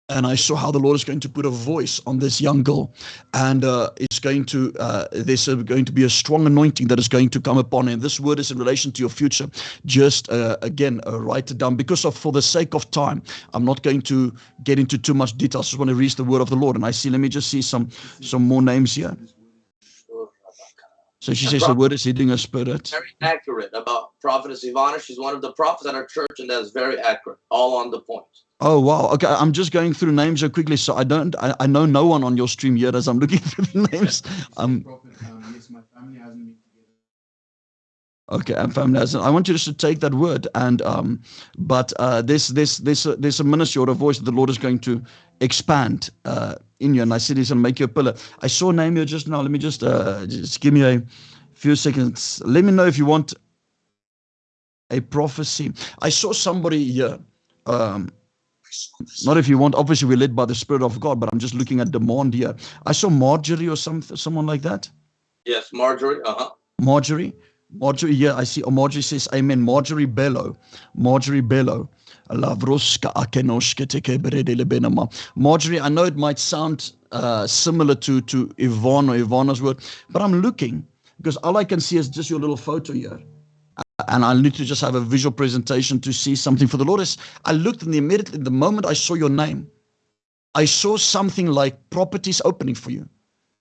And I saw how the Lord is going to put a voice on this young girl, and uh, it's going to uh, there's going to be a strong anointing that is going to come upon. And this word is in relation to your future. Just uh, again, uh, write it down because of for the sake of time, I'm not going to get into too much detail. I just want to read the word of the Lord. And I see. Let me just see some some more names here. So she says the word is hitting a spirit. Very accurate about prophetess Ivana. She's one of the prophets at our church, and that's very accurate, all on the point. Oh wow! Okay, I'm just going through names so quickly, so I don't, I, I know no one on your stream yet as I'm looking through the names. Um, Okay, and family. hasn't. I want you just to take that word, and um, but uh, this this this a, there's a ministry or a voice that the Lord is going to expand uh, in you, and I this and make you a pillar. I saw here just now. Let me just uh, just give me a few seconds. Let me know if you want a prophecy. I saw somebody here. Um, not if you want. Obviously, we're led by the Spirit of God, but I'm just looking at demand here. I saw Marjorie or some someone like that. Yes, Marjorie. Uh huh. Marjorie. Marjorie, yeah, I see. Oh, Marjorie says, Amen. Marjorie Bello. Marjorie Bello. Marjorie, I know it might sound uh, similar to, to Yvonne or Ivana's word, but I'm looking because all I can see is just your little photo here. And I need to just have a visual presentation to see something for the Lord. Is I looked the immediately, the moment I saw your name, I saw something like properties opening for you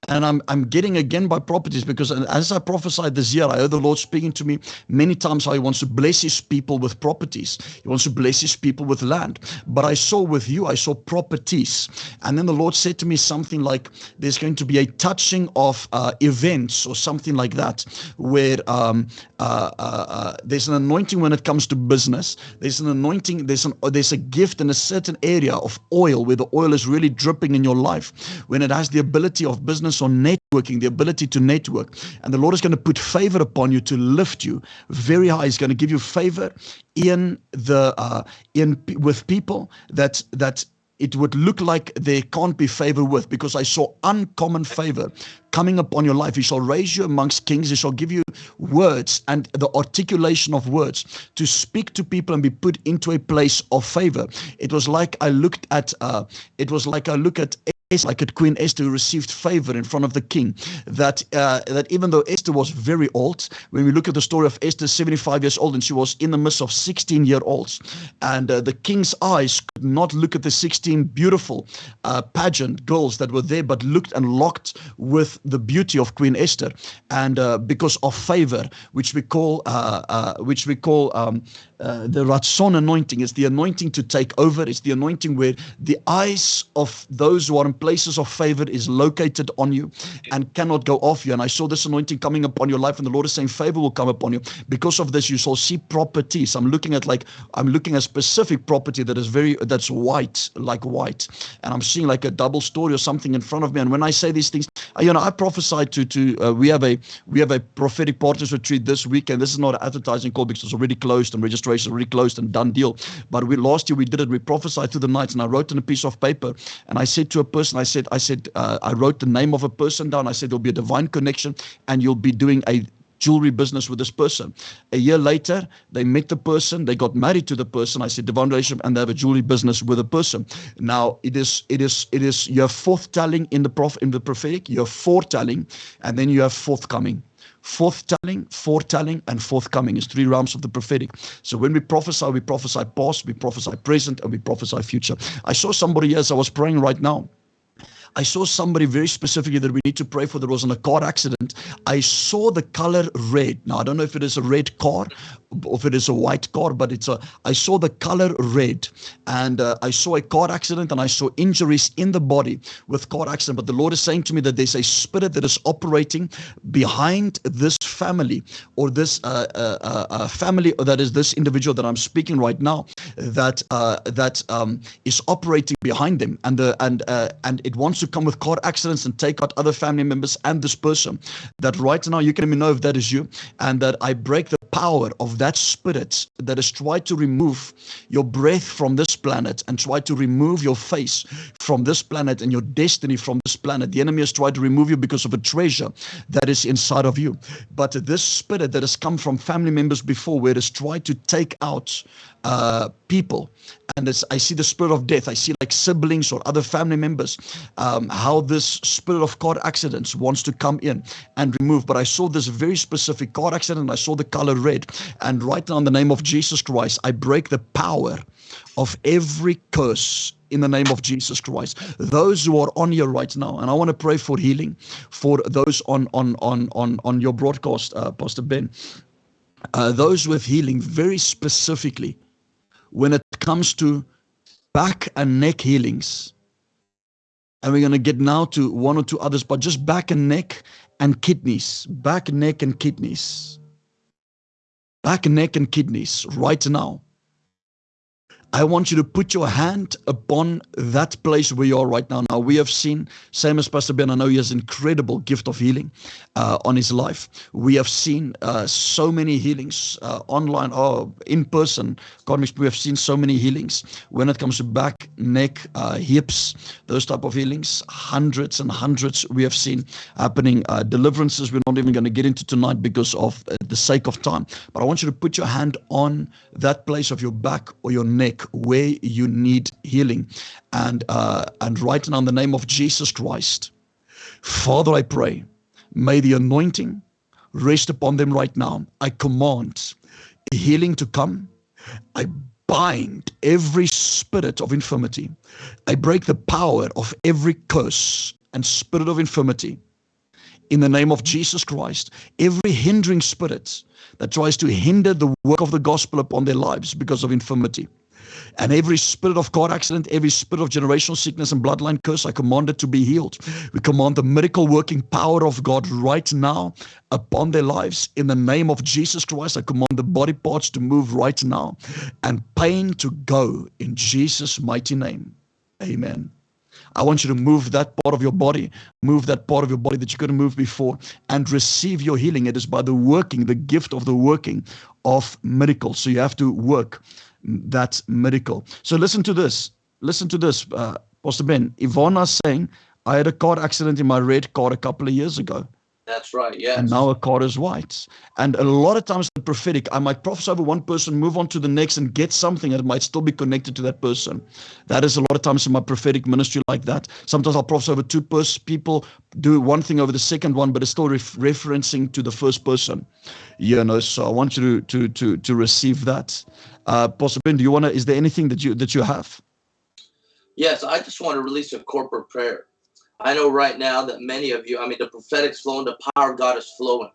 and I'm I'm getting again by properties because as I prophesied this year, I heard the Lord speaking to me many times how He wants to bless His people with properties. He wants to bless His people with land. But I saw with you, I saw properties, and then the Lord said to me something like, "There's going to be a touching of uh, events or something like that, where um, uh, uh, uh there's an anointing when it comes to business. There's an anointing. There's an there's a gift in a certain area of oil where the oil is really dripping in your life when it has the ability of business." On networking, the ability to network. And the Lord is going to put favor upon you to lift you very high. He's going to give you favor in the uh, in with people that that it would look like there can't be favor with because I saw uncommon favor coming upon your life. He shall raise you amongst kings. He shall give you words and the articulation of words to speak to people and be put into a place of favor. It was like I looked at, uh, it was like I look at like at Queen Esther who received favor in front of the king. That uh, that even though Esther was very old, when we look at the story of Esther, 75 years old, and she was in the midst of 16 year olds, and uh, the king's eyes could not look at the 16 beautiful uh, pageant girls that were there, but looked and locked with the beauty of Queen Esther, and uh, because of favor, which we call uh, uh, which we call um, uh, the Ratzon anointing is the anointing to take over. It's the anointing where the eyes of those who are in places of favor is located on you and cannot go off you. And I saw this anointing coming upon your life, and the Lord is saying favor will come upon you. Because of this, you shall see properties. I'm looking at like I'm looking at specific property that is very that's white, like white, and I'm seeing like a double story or something in front of me. And when I say these things, you know, I prophesied to to uh, we have a we have a prophetic partners retreat this weekend. this is not an advertising call because it's already closed and registration already closed and done deal. But we last year we did it. We prophesied through the nights, and I wrote in a piece of paper, and I said to a person, I said, I said, uh, I wrote the name of a person down. I said there'll be a divine connection, and you'll be doing a jewelry business with this person. A year later, they met the person, they got married to the person. I said divine relationship, and they have a jewelry business with a person. Now it is it is it is you have forthtelling in the prof in the prophetic, you have foretelling, and then you have forthcoming. Forthtelling, foretelling, and forthcoming is three realms of the prophetic. So when we prophesy, we prophesy past, we prophesy present, and we prophesy future. I saw somebody as I was praying right now. I saw somebody very specifically that we need to pray for that was in a car accident. I saw the color red. Now, I don't know if it is a red car or if it is a white car, but it's a, I saw the color red and uh, I saw a car accident and I saw injuries in the body with car accident. But the Lord is saying to me that there's a spirit that is operating behind this family or this uh, uh, uh, uh family that is this individual that I'm speaking right now that uh, that um, is operating behind them and the and and it wants to to come with car accidents and take out other family members and this person. That right now you can let me know if that is you, and that I break the power of that spirit that has tried to remove your breath from this planet and tried to remove your face from this planet and your destiny from this planet. The enemy has tried to remove you because of a treasure that is inside of you. But this spirit that has come from family members before, where it has tried to take out uh, people. And I see the spirit of death. I see like siblings or other family members, um, how this spirit of car accidents wants to come in and remove. But I saw this very specific car accident. I saw the color red. And right now, in the name of Jesus Christ, I break the power of every curse in the name of Jesus Christ. Those who are on here right now, and I want to pray for healing for those on on on on on your broadcast, uh, Pastor Ben. Uh, those with healing, very specifically, when it comes to back and neck healings. And we're going to get now to one or two others, but just back and neck and kidneys, back, and neck, and kidneys. back, and neck, and kidneys right now. I want you to put your hand upon that place where you are right now. Now, we have seen, same as Pastor Ben, I know he has incredible gift of healing uh, on his life. We have seen uh, so many healings uh, online or in person. God, we have seen so many healings when it comes to back, neck, uh, hips, those type of healings. Hundreds and hundreds we have seen happening. Uh, deliverances we're not even going to get into tonight because of uh, the sake of time. But I want you to put your hand on that place of your back or your neck where you need healing. And, uh, and right now, in the name of Jesus Christ, Father, I pray, may the anointing rest upon them right now. I command healing to come. I bind every spirit of infirmity. I break the power of every curse and spirit of infirmity. In the name of Jesus Christ, every hindering spirit that tries to hinder the work of the gospel upon their lives because of infirmity. And every spirit of car accident, every spirit of generational sickness and bloodline curse, I command it to be healed. We command the miracle working power of God right now upon their lives. In the name of Jesus Christ, I command the body parts to move right now and pain to go in Jesus' mighty name. Amen. I want you to move that part of your body, move that part of your body that you couldn't move before, and receive your healing. It is by the working, the gift of the working of miracles. So you have to work that miracle. So listen to this. Listen to this, uh, Pastor Ben. Ivana's saying, I had a car accident in my red car a couple of years ago. That's right, yes. And now a car is white. And a lot of times the prophetic, I might prophesy over one person, move on to the next and get something that might still be connected to that person. That is a lot of times in my prophetic ministry like that. Sometimes I'll prophesy over two pers- people, do one thing over the second one, but it's still ref- referencing to the first person. You know, so I want you to to to, to receive that. Uh, Ben, do you want to, is there anything that you that you have? Yes, I just want to release a corporate prayer. I know right now that many of you, I mean, the prophetic's flowing, the power of God is flowing.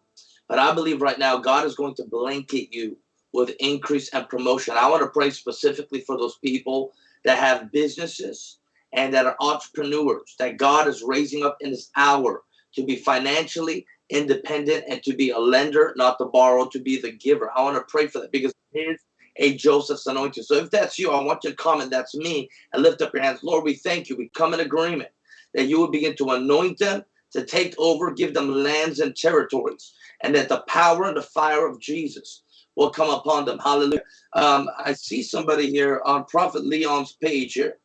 But I believe right now God is going to blanket you with increase and promotion. I want to pray specifically for those people that have businesses and that are entrepreneurs that God is raising up in this hour to be financially independent and to be a lender, not the borrower, to be the giver. I want to pray for that because it is a Joseph's anointing. So if that's you, I want you to comment, that's me, and lift up your hands. Lord, we thank you. We come in agreement that you will begin to anoint them, to take over, give them lands and territories, and that the power and the fire of Jesus will come upon them. Hallelujah. Um, I see somebody here on Prophet Leon's page here.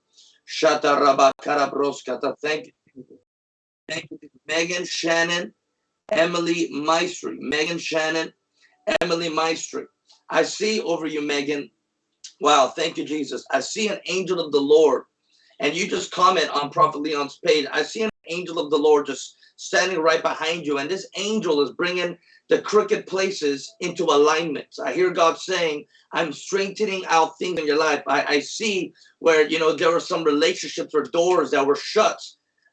Thank you. Thank you. Megan Shannon, Emily Maestri. Megan Shannon, Emily Maestri. I see over you, Megan. Wow, thank you, Jesus. I see an angel of the Lord and you just comment on Prophet Leon's page, I see an angel of the Lord just standing right behind you, and this angel is bringing the crooked places into alignment. I hear God saying, I'm strengthening out things in your life. I, I see where, you know, there were some relationships or doors that were shut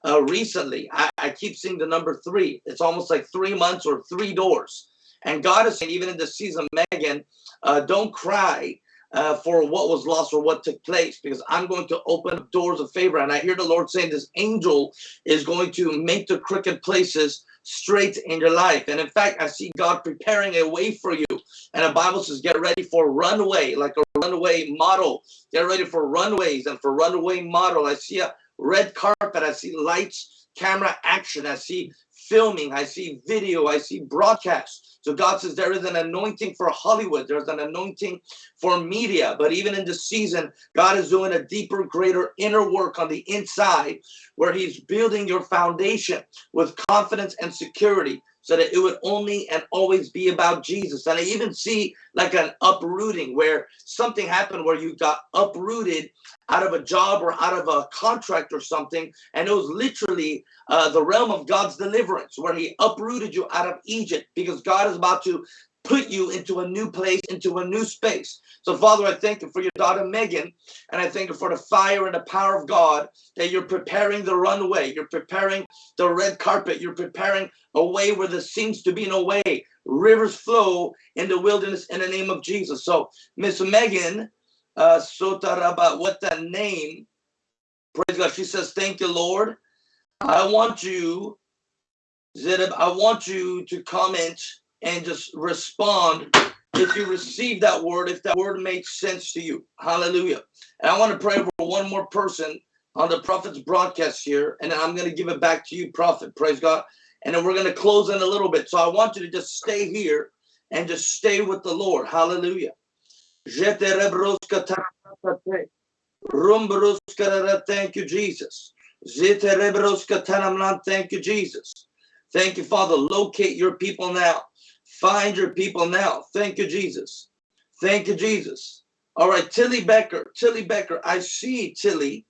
uh, recently. I, I keep seeing the number three. It's almost like three months or three doors. And God is saying, even in the season, Megan, uh, don't cry uh, for what was lost or what took place because I'm going to open up doors of favor. And I hear the Lord saying this angel is going to make the crooked places straight in your life. And in fact, I see God preparing a way for you. And the Bible says, get ready for runway, like a runaway model. Get ready for runways and for runaway model. I see a red carpet. I see lights, camera action. I see filming. I see video. I see broadcast. So God says there is an anointing for Hollywood. There's an anointing for media. But even in this season, God is doing a deeper, greater inner work on the inside where he's building your foundation with confidence and security so that it would only and always be about Jesus. And I even see like an uprooting where something happened where you got uprooted out of a job or out of a contract or something. And it was literally uh, the realm of God's deliverance where he uprooted you out of Egypt because God is about to put you into a new place, into a new space. So, Father, I thank you for your daughter Megan, and I thank you for the fire and the power of God that you're preparing the runway, you're preparing the red carpet, you're preparing a way where there seems to be no way. Rivers flow in the wilderness in the name of Jesus. So, Miss Megan, uh, what that name? Praise God. She says, Thank you, Lord. I want you, Zedab, I want you to comment and just respond if you receive that word, if that word made sense to you. Hallelujah. And I want to pray for one more person on the prophet's broadcast here, and I'm going to give it back to you, prophet. Praise God. And then we're going to close in a little bit. So I want you to just stay here and just stay with the Lord. Hallelujah. Thank you, Jesus. Thank you, Jesus. Thank you, Father. Locate your people now. Find your people now. Thank you, Jesus. Thank you, Jesus. All right, Tilly Becker. Tilly Becker. I see Tilly.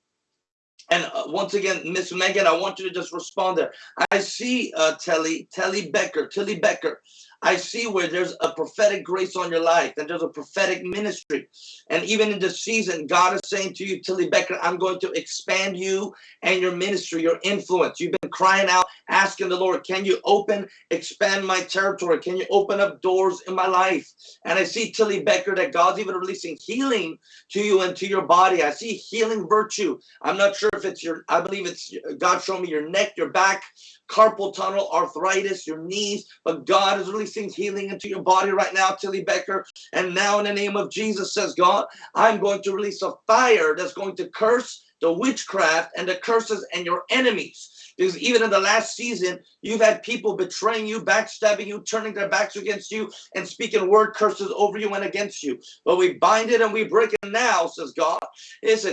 And uh, once again, Miss Megan, I want you to just respond there. I see uh, Telly Becker, Tilly Becker. I see where there's a prophetic grace on your life and there's a prophetic ministry. And even in this season, God is saying to you, Tilly Becker, I'm going to expand you and your ministry, your influence. You've been crying out, asking the Lord, can you open, expand my territory? Can you open up doors in my life? And I see Tilly Becker that God's even releasing healing to you and to your body. I see healing virtue. I'm not sure if it's your, I believe it's God showing me your neck, your back, carpal tunnel, arthritis, your knees, but God is releasing healing into your body right now, Tilly Becker. And now in the name of Jesus, says God, I'm going to release a fire that's going to curse the witchcraft and the curses and your enemies. Because even in the last season, you've had people betraying you, backstabbing you, turning their backs against you, and speaking word curses over you and against you. But we bind it and we break it now, says God. Is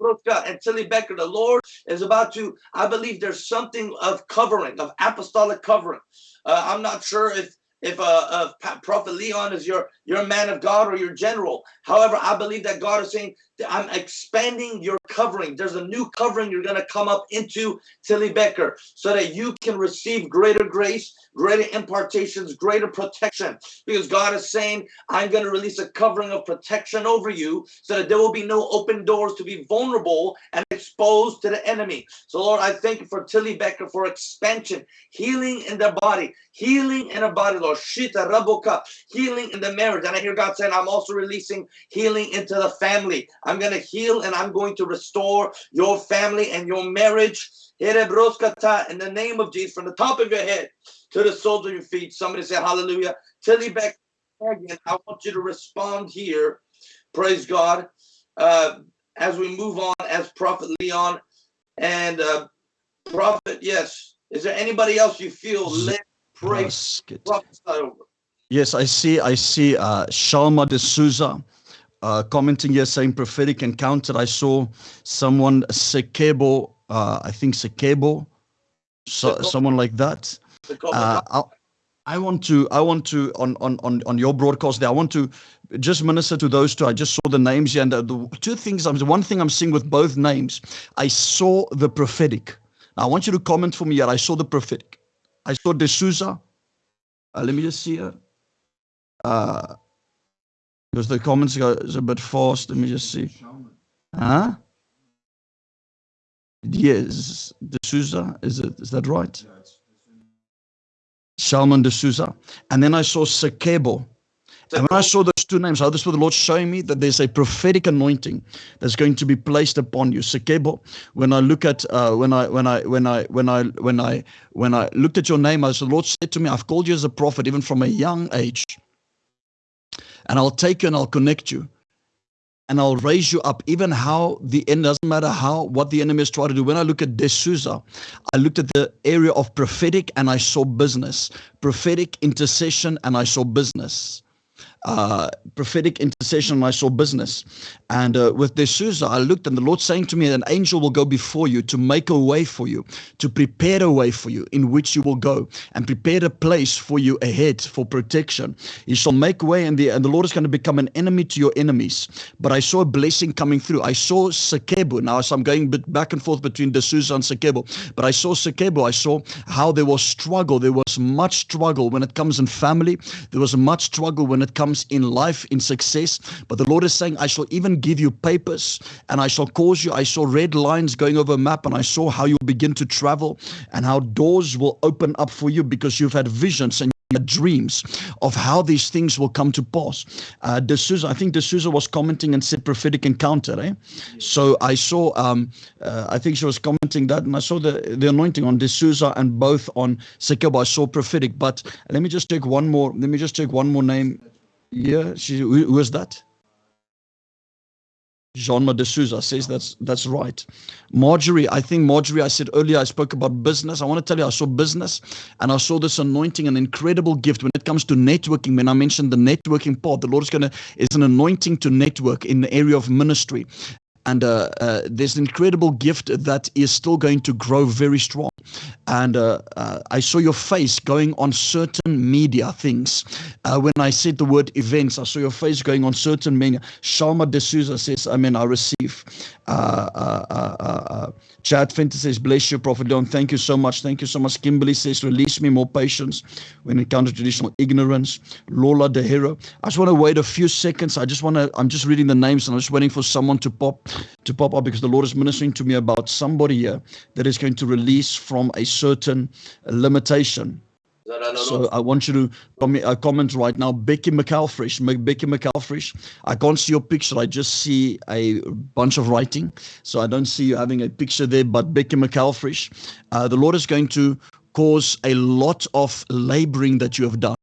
it and Tilly Becker, the Lord is about to, I believe there's something of covering, of apostolic covering. Uh, I'm not sure if if uh, uh, Prophet Leon is your your man of God or your general. However, I believe that God is saying I'm expanding your covering. There's a new covering you're going to come up into Tilly Becker so that you can receive greater grace, greater impartations, greater protection. Because God is saying, I'm going to release a covering of protection over you so that there will be no open doors to be vulnerable and exposed to the enemy. So, Lord, I thank you for Tilly Becker for expansion, healing in the body, healing in the body, Lord. Shita Raboka, healing in the marriage. And I hear God saying, I'm also releasing healing into the family. I'm going to heal and I'm going to restore your family and your marriage. In the name of Jesus, from the top of your head to the soles of your feet. Somebody say hallelujah. Tilly Beck, again, I want you to respond here. Praise God. Uh, as we move on as Prophet Leon and uh, Prophet, yes. Is there anybody else you feel led pray Yes, I see. I see uh, Shalma de Souza uh, commenting here saying prophetic encounter. I saw someone Sekebo, uh, I think Sekebo, so, someone like that. Uh, I, I want to, I want to on on on on your broadcast there. I want to just minister to those two. I just saw the names here, and the, the two things. I'm one thing I'm seeing with both names. I saw the prophetic. Now I want you to comment for me here. I saw the prophetic. I saw D'Souza. Uh, let me just see here. Uh, because the comments go is a bit fast. Let me just see. Huh? Yes, D'Souza. Is it? Is that right? Salman D'Souza. And then I saw Sekebo. And when I saw those two names, how this was the Lord showing me that there's a prophetic anointing that's going to be placed upon you. Sekebo. When I look at uh, when I when I when I when I when I when I looked at your name, as the Lord said to me, I've called you as a prophet even from a young age and I'll take you and I'll connect you and I'll raise you up. Even how the end doesn't matter how what the enemy is trying to do. When I look at D'Souza, I looked at the area of prophetic and I saw business, prophetic intercession, and I saw business uh, prophetic intercession I saw business. And uh, with D'Souza, I looked and the Lord saying to me, an angel will go before you to make a way for you, to prepare a way for you in which you will go and prepare a place for you ahead for protection. He shall make way and the, and the Lord is going to become an enemy to your enemies. But I saw a blessing coming through. I saw Sekebo. Now, so I'm going back and forth between D'Souza and Sekebo, but I saw Sekebo. I saw how there was struggle. There was much struggle when it comes in family. There was much struggle when it comes in life, in success. But the Lord is saying, I shall even give you papers and I shall cause you. I saw red lines going over a map and I saw how you begin to travel and how doors will open up for you because you've had visions and dreams of how these things will come to pass. Uh, D'Souza, I think D'Souza was commenting and said prophetic encounter. Eh? So I saw, um, uh, I think she was commenting that, and I saw the, the anointing on D'Souza and both on Sekebo. I saw prophetic. But let me just take one more. Let me just take one more name. Yeah, she, who, who is that? Jeanma de Souza says that's that's right. Marjorie, I think Marjorie, I said earlier, I spoke about business. I want to tell you, I saw business and I saw this anointing, an incredible gift when it comes to networking. When I mentioned the networking part, the Lord is gonna is an anointing to network in the area of ministry. And uh, uh, there's an incredible gift that is still going to grow very strong. And uh, uh I saw your face going on certain media things. Uh, when I said the word events, I saw your face going on certain media. Shalma De Souza says, I mean, I receive. Uh, Chad Fenton says, bless you, Prophet Leon. Thank you so much. Thank you so much. Kimberly says, release me more patience when to traditional ignorance. Lola De Hero. I just want to wait a few seconds. I just want to, I'm just reading the names and I'm just waiting for someone to pop to pop up because the Lord is ministering to me about somebody here that is going to release from a certain limitation. So I want you to comment, uh, comment right now. Becky McAlfresh, Becky McAlfresh. I can't see your picture. I just see a bunch of writing. So I don't see you having a picture there. But Becky McAlfresh, uh, the Lord is going to cause a lot of laboring that you have done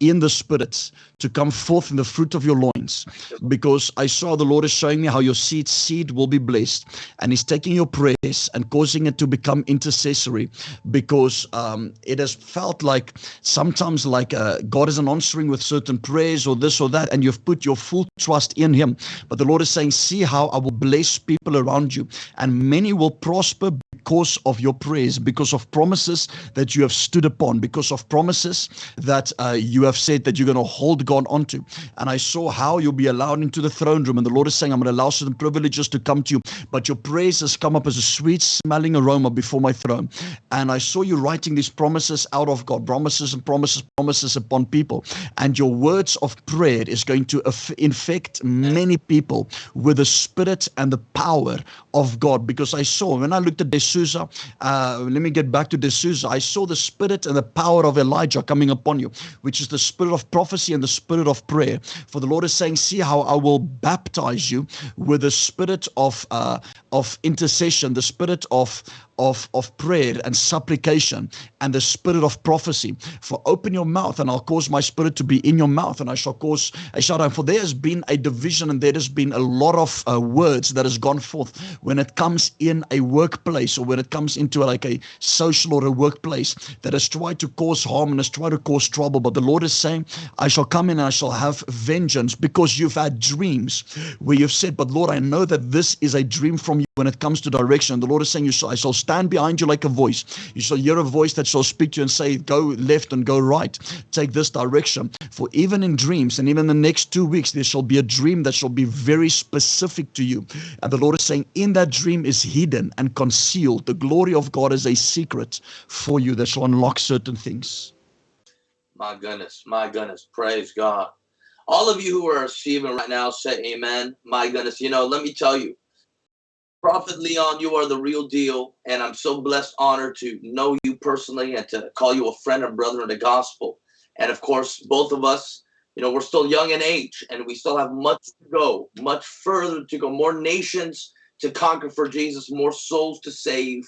in the spirits to come forth in the fruit of your loins. Because I saw the Lord is showing me how your seed seed will be blessed. And he's taking your prayers and causing it to become intercessory. Because um, it has felt like sometimes like uh, God isn't answering with certain prayers or this or that and you've put your full trust in him. But the Lord is saying see how I will bless people around you and many will prosper because of your prayers because of promises that you have stood upon because of promises that uh, you have said that you're going to hold gone onto. And I saw how you'll be allowed into the throne room. And the Lord is saying, I'm going to allow certain privileges to come to you. But your praise has come up as a sweet smelling aroma before my throne. And I saw you writing these promises out of God, promises and promises, promises upon people. And your words of prayer is going to infect many people with the spirit and the power of God. Because I saw, when I looked at D'Souza, uh, let me get back to D'Souza, I saw the spirit and the power of Elijah coming upon you, which is the spirit of prophecy and the spirit of prayer. For the Lord is saying, See how I will baptize you with the spirit of uh, of intercession, the spirit of of, of prayer and supplication and the spirit of prophecy. For open your mouth, and I'll cause my spirit to be in your mouth, and I shall cause a shout out. For there has been a division, and there has been a lot of uh, words that has gone forth when it comes in a workplace or when it comes into like a social or a workplace that has tried to cause harm and has tried to cause trouble. But the Lord is saying, I shall come in and I shall have vengeance because you've had dreams where you've said, But Lord, I know that this is a dream from you when it comes to direction. The Lord is saying, I shall stand behind you like a voice. You shall hear a voice that shall speak to you and say, Go left and go right. Take this direction. For even in dreams, and even in the next two weeks, there shall be a dream that shall be very specific to you. And the Lord is saying, In that dream is hidden and concealed. The glory of God is a secret for you that shall unlock certain things. My goodness, my goodness. Praise God. All of you who are receiving right now, say amen. My goodness, you know, let me tell you, Prophet Leon, you are the real deal. And I'm so blessed, honored to know you personally and to call you a friend and brother in the gospel. And of course, both of us, you know, we're still young in age and we still have much to go, much further to go, more nations to conquer for Jesus, more souls to save.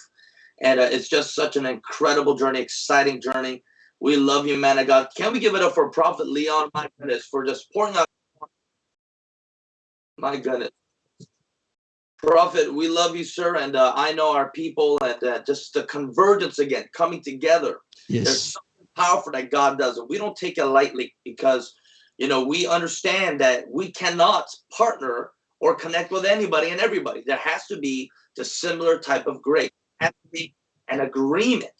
And uh, it's just such an incredible journey, exciting journey. We love you, man of God. Can we give it up for Prophet Leon, my goodness, for just pouring out? My goodness. Prophet, we love you, sir, and uh, I know our people, and uh, just the convergence again, coming together. Yes. There's something powerful that God does, and we don't take it lightly because, you know, we understand that we cannot partner or connect with anybody and everybody. There has to be the similar type of grace, has to be an agreement.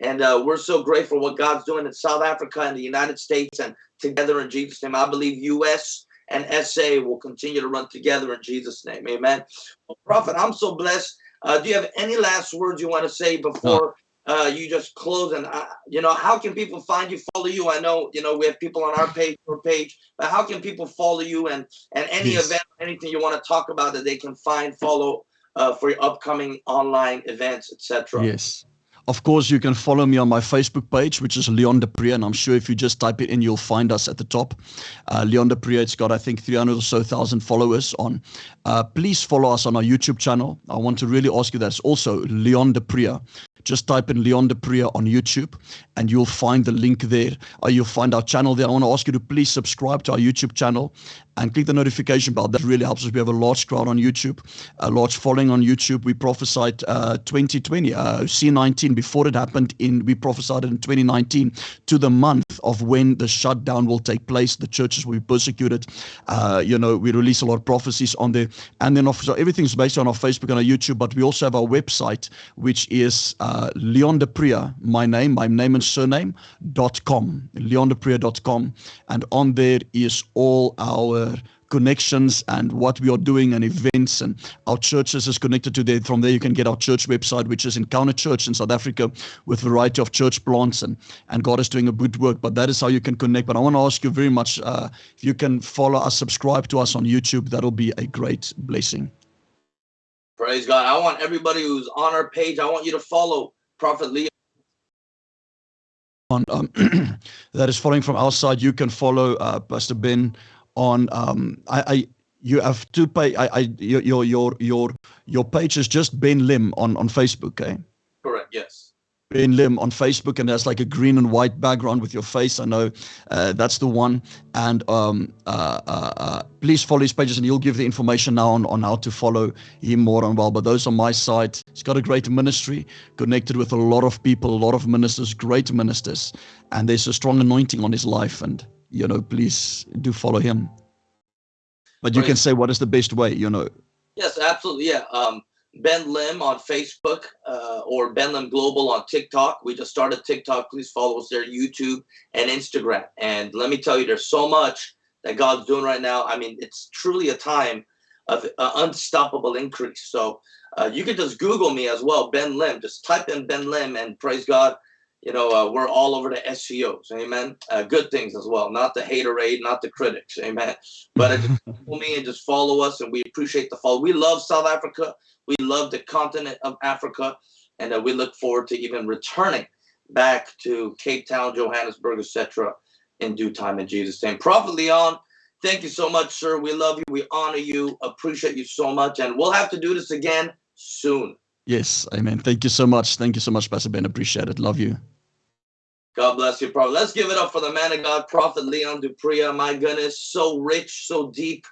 And uh, we're so grateful what God's doing in South Africa and the United States and together in Jesus' name. I believe U.S and SA will continue to run together in Jesus' name. Amen. Well, Prophet, I'm so blessed. Uh, do you have any last words you want to say before uh, you just close? And uh, you know, how can people find you, follow you? I know you know we have people on our page, page, but how can people follow you and and any yes. event, anything you want to talk about that they can find, follow uh, for your upcoming online events, etc. Yes. Of course, you can follow me on my Facebook page, which is Leon du Preez, and I'm sure if you just type it in, you'll find us at the top. Uh, Leon du Preez, it's got, I think, 300 or so thousand followers on. Uh, please follow us on our YouTube channel. I want to really ask you that. It's also Leon du Preez. just type in Leon Preez on YouTube and you'll find the link there. Uh, you'll find our channel there. I want to ask you to please subscribe to our YouTube channel and click the notification bell. That really helps us. We have a large crowd on YouTube, a large following on YouTube. We prophesied uh, 2020, uh, C19 before it happened in, we prophesied in 2019 to the month of when the shutdown will take place. The churches will be persecuted. Uh, you know, we release a lot of prophecies on there. And then, so everything's based on our Facebook and our YouTube, but we also have our website, which is uh, Leon du Preez, my name, my name and surname, dot com, leondupreez.com. And on there is all our connections and what we are doing and events and our churches is connected to there. From there, you can get our church website, which is Encounter Church in South Africa with a variety of church plants and, and God is doing a good work. But that is how you can connect. But I want to ask you very much uh, if you can follow us, subscribe to us on YouTube, that'll be a great blessing. Praise God. I want everybody who's on our page, I want you to follow Prophet Leon. On, um, that is following from our side, you can follow uh, Pastor Ben on um, I, I you have to pay I, I your your your your page is just Ben Lim on on Facebook, eh? Correct. Yes. Ben Lim on Facebook, and there's like a green and white background with your face. I know uh, that's the one. And um, uh, uh, uh, please follow his pages, and he'll give the information now on, on how to follow him more and well. But those on my side, he's got a great ministry, connected with a lot of people, a lot of ministers, great ministers, and there's a strong anointing on his life. And you know, please do follow him. But you right. can say what is the best way, you know. Yes, absolutely. Yeah. Um, Ben Lim on Facebook uh, or Ben Lim Global on TikTok. We just started TikTok. Please follow us there, YouTube and Instagram. And let me tell you, there's so much that God's doing right now. I mean, it's truly a time of uh, unstoppable increase. So uh, you can just Google me as well, Ben Lim. Just type in Ben Lim and praise God you know, uh, we're all over the SEOs, amen. Uh, good things as well, not the haterade, not the critics, amen. But uh, just follow me and just follow us, and we appreciate the follow. We love South Africa, we love the continent of Africa, and uh, we look forward to even returning back to Cape Town, Johannesburg, etc. in due time in Jesus' name. Prophet Leon, thank you so much, sir. We love you, we honor you, appreciate you so much, and we'll have to do this again soon. Yes, amen. Thank you so much. Thank you so much, Pastor Ben. Appreciate it. Love you. God bless you, Prophet. Let's give it up for the man of God, Prophet Leon du Preez. My goodness, so rich, so deep,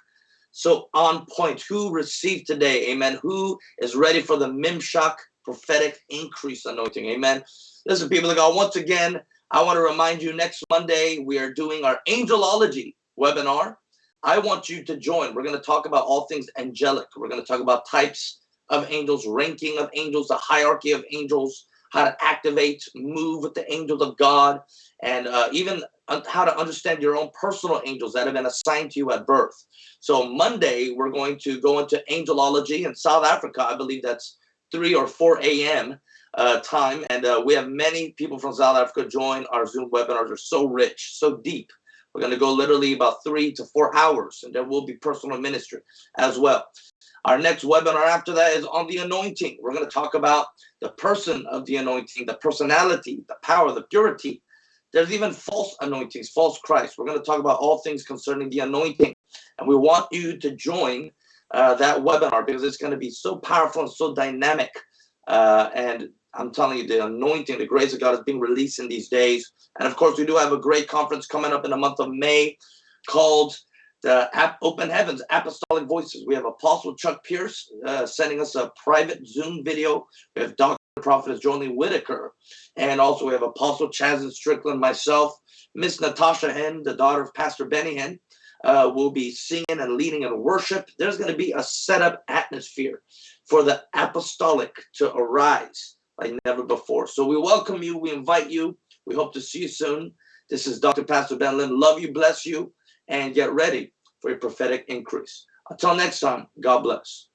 so on point. Who received today? Amen. Who is ready for the Mimshak prophetic increase anointing? Amen. Listen, people of God, once again, I want to remind you next Monday, we are doing our angelology webinar. I want you to join. We're going to talk about all things angelic. We're going to talk about types of angels, ranking of angels, the hierarchy of angels, how to activate, move with the angels of God, and uh, even how to understand your own personal angels that have been assigned to you at birth. So Monday, we're going to go into angelology in South Africa. I believe that's 3 or 4 a.m. Uh, time. And uh, we have many people from South Africa join our Zoom webinars. They're so rich, so deep. We're going to go literally about three to four hours, and there will be personal ministry as well. Our next webinar after that is on the anointing. We're going to talk about the person of the anointing, the personality, the power, the purity. There's even false anointings, false Christ. We're going to talk about all things concerning the anointing. And we want you to join uh, that webinar because it's going to be so powerful and so dynamic. Uh, and I'm telling you, the anointing, the grace of God is being released in these days. And of course, we do have a great conference coming up in the month of May called the Open Heavens Apostolic Voices. We have Apostle Chuck Pierce uh, sending us a private Zoom video. We have Dr. Prophetess Jolene Whitaker. And also we have Apostle Chaz Strickland, myself, Miss Natasha Hinn, the daughter of Pastor Benny Hinn. uh, will be singing and leading in worship. There's going to be a setup atmosphere for the apostolic to arise like never before. So we welcome you. We invite you. We hope to see you soon. This is Dr. Pastor Ben Lim. Love you, bless you and get ready for a prophetic increase. Until next time, God bless.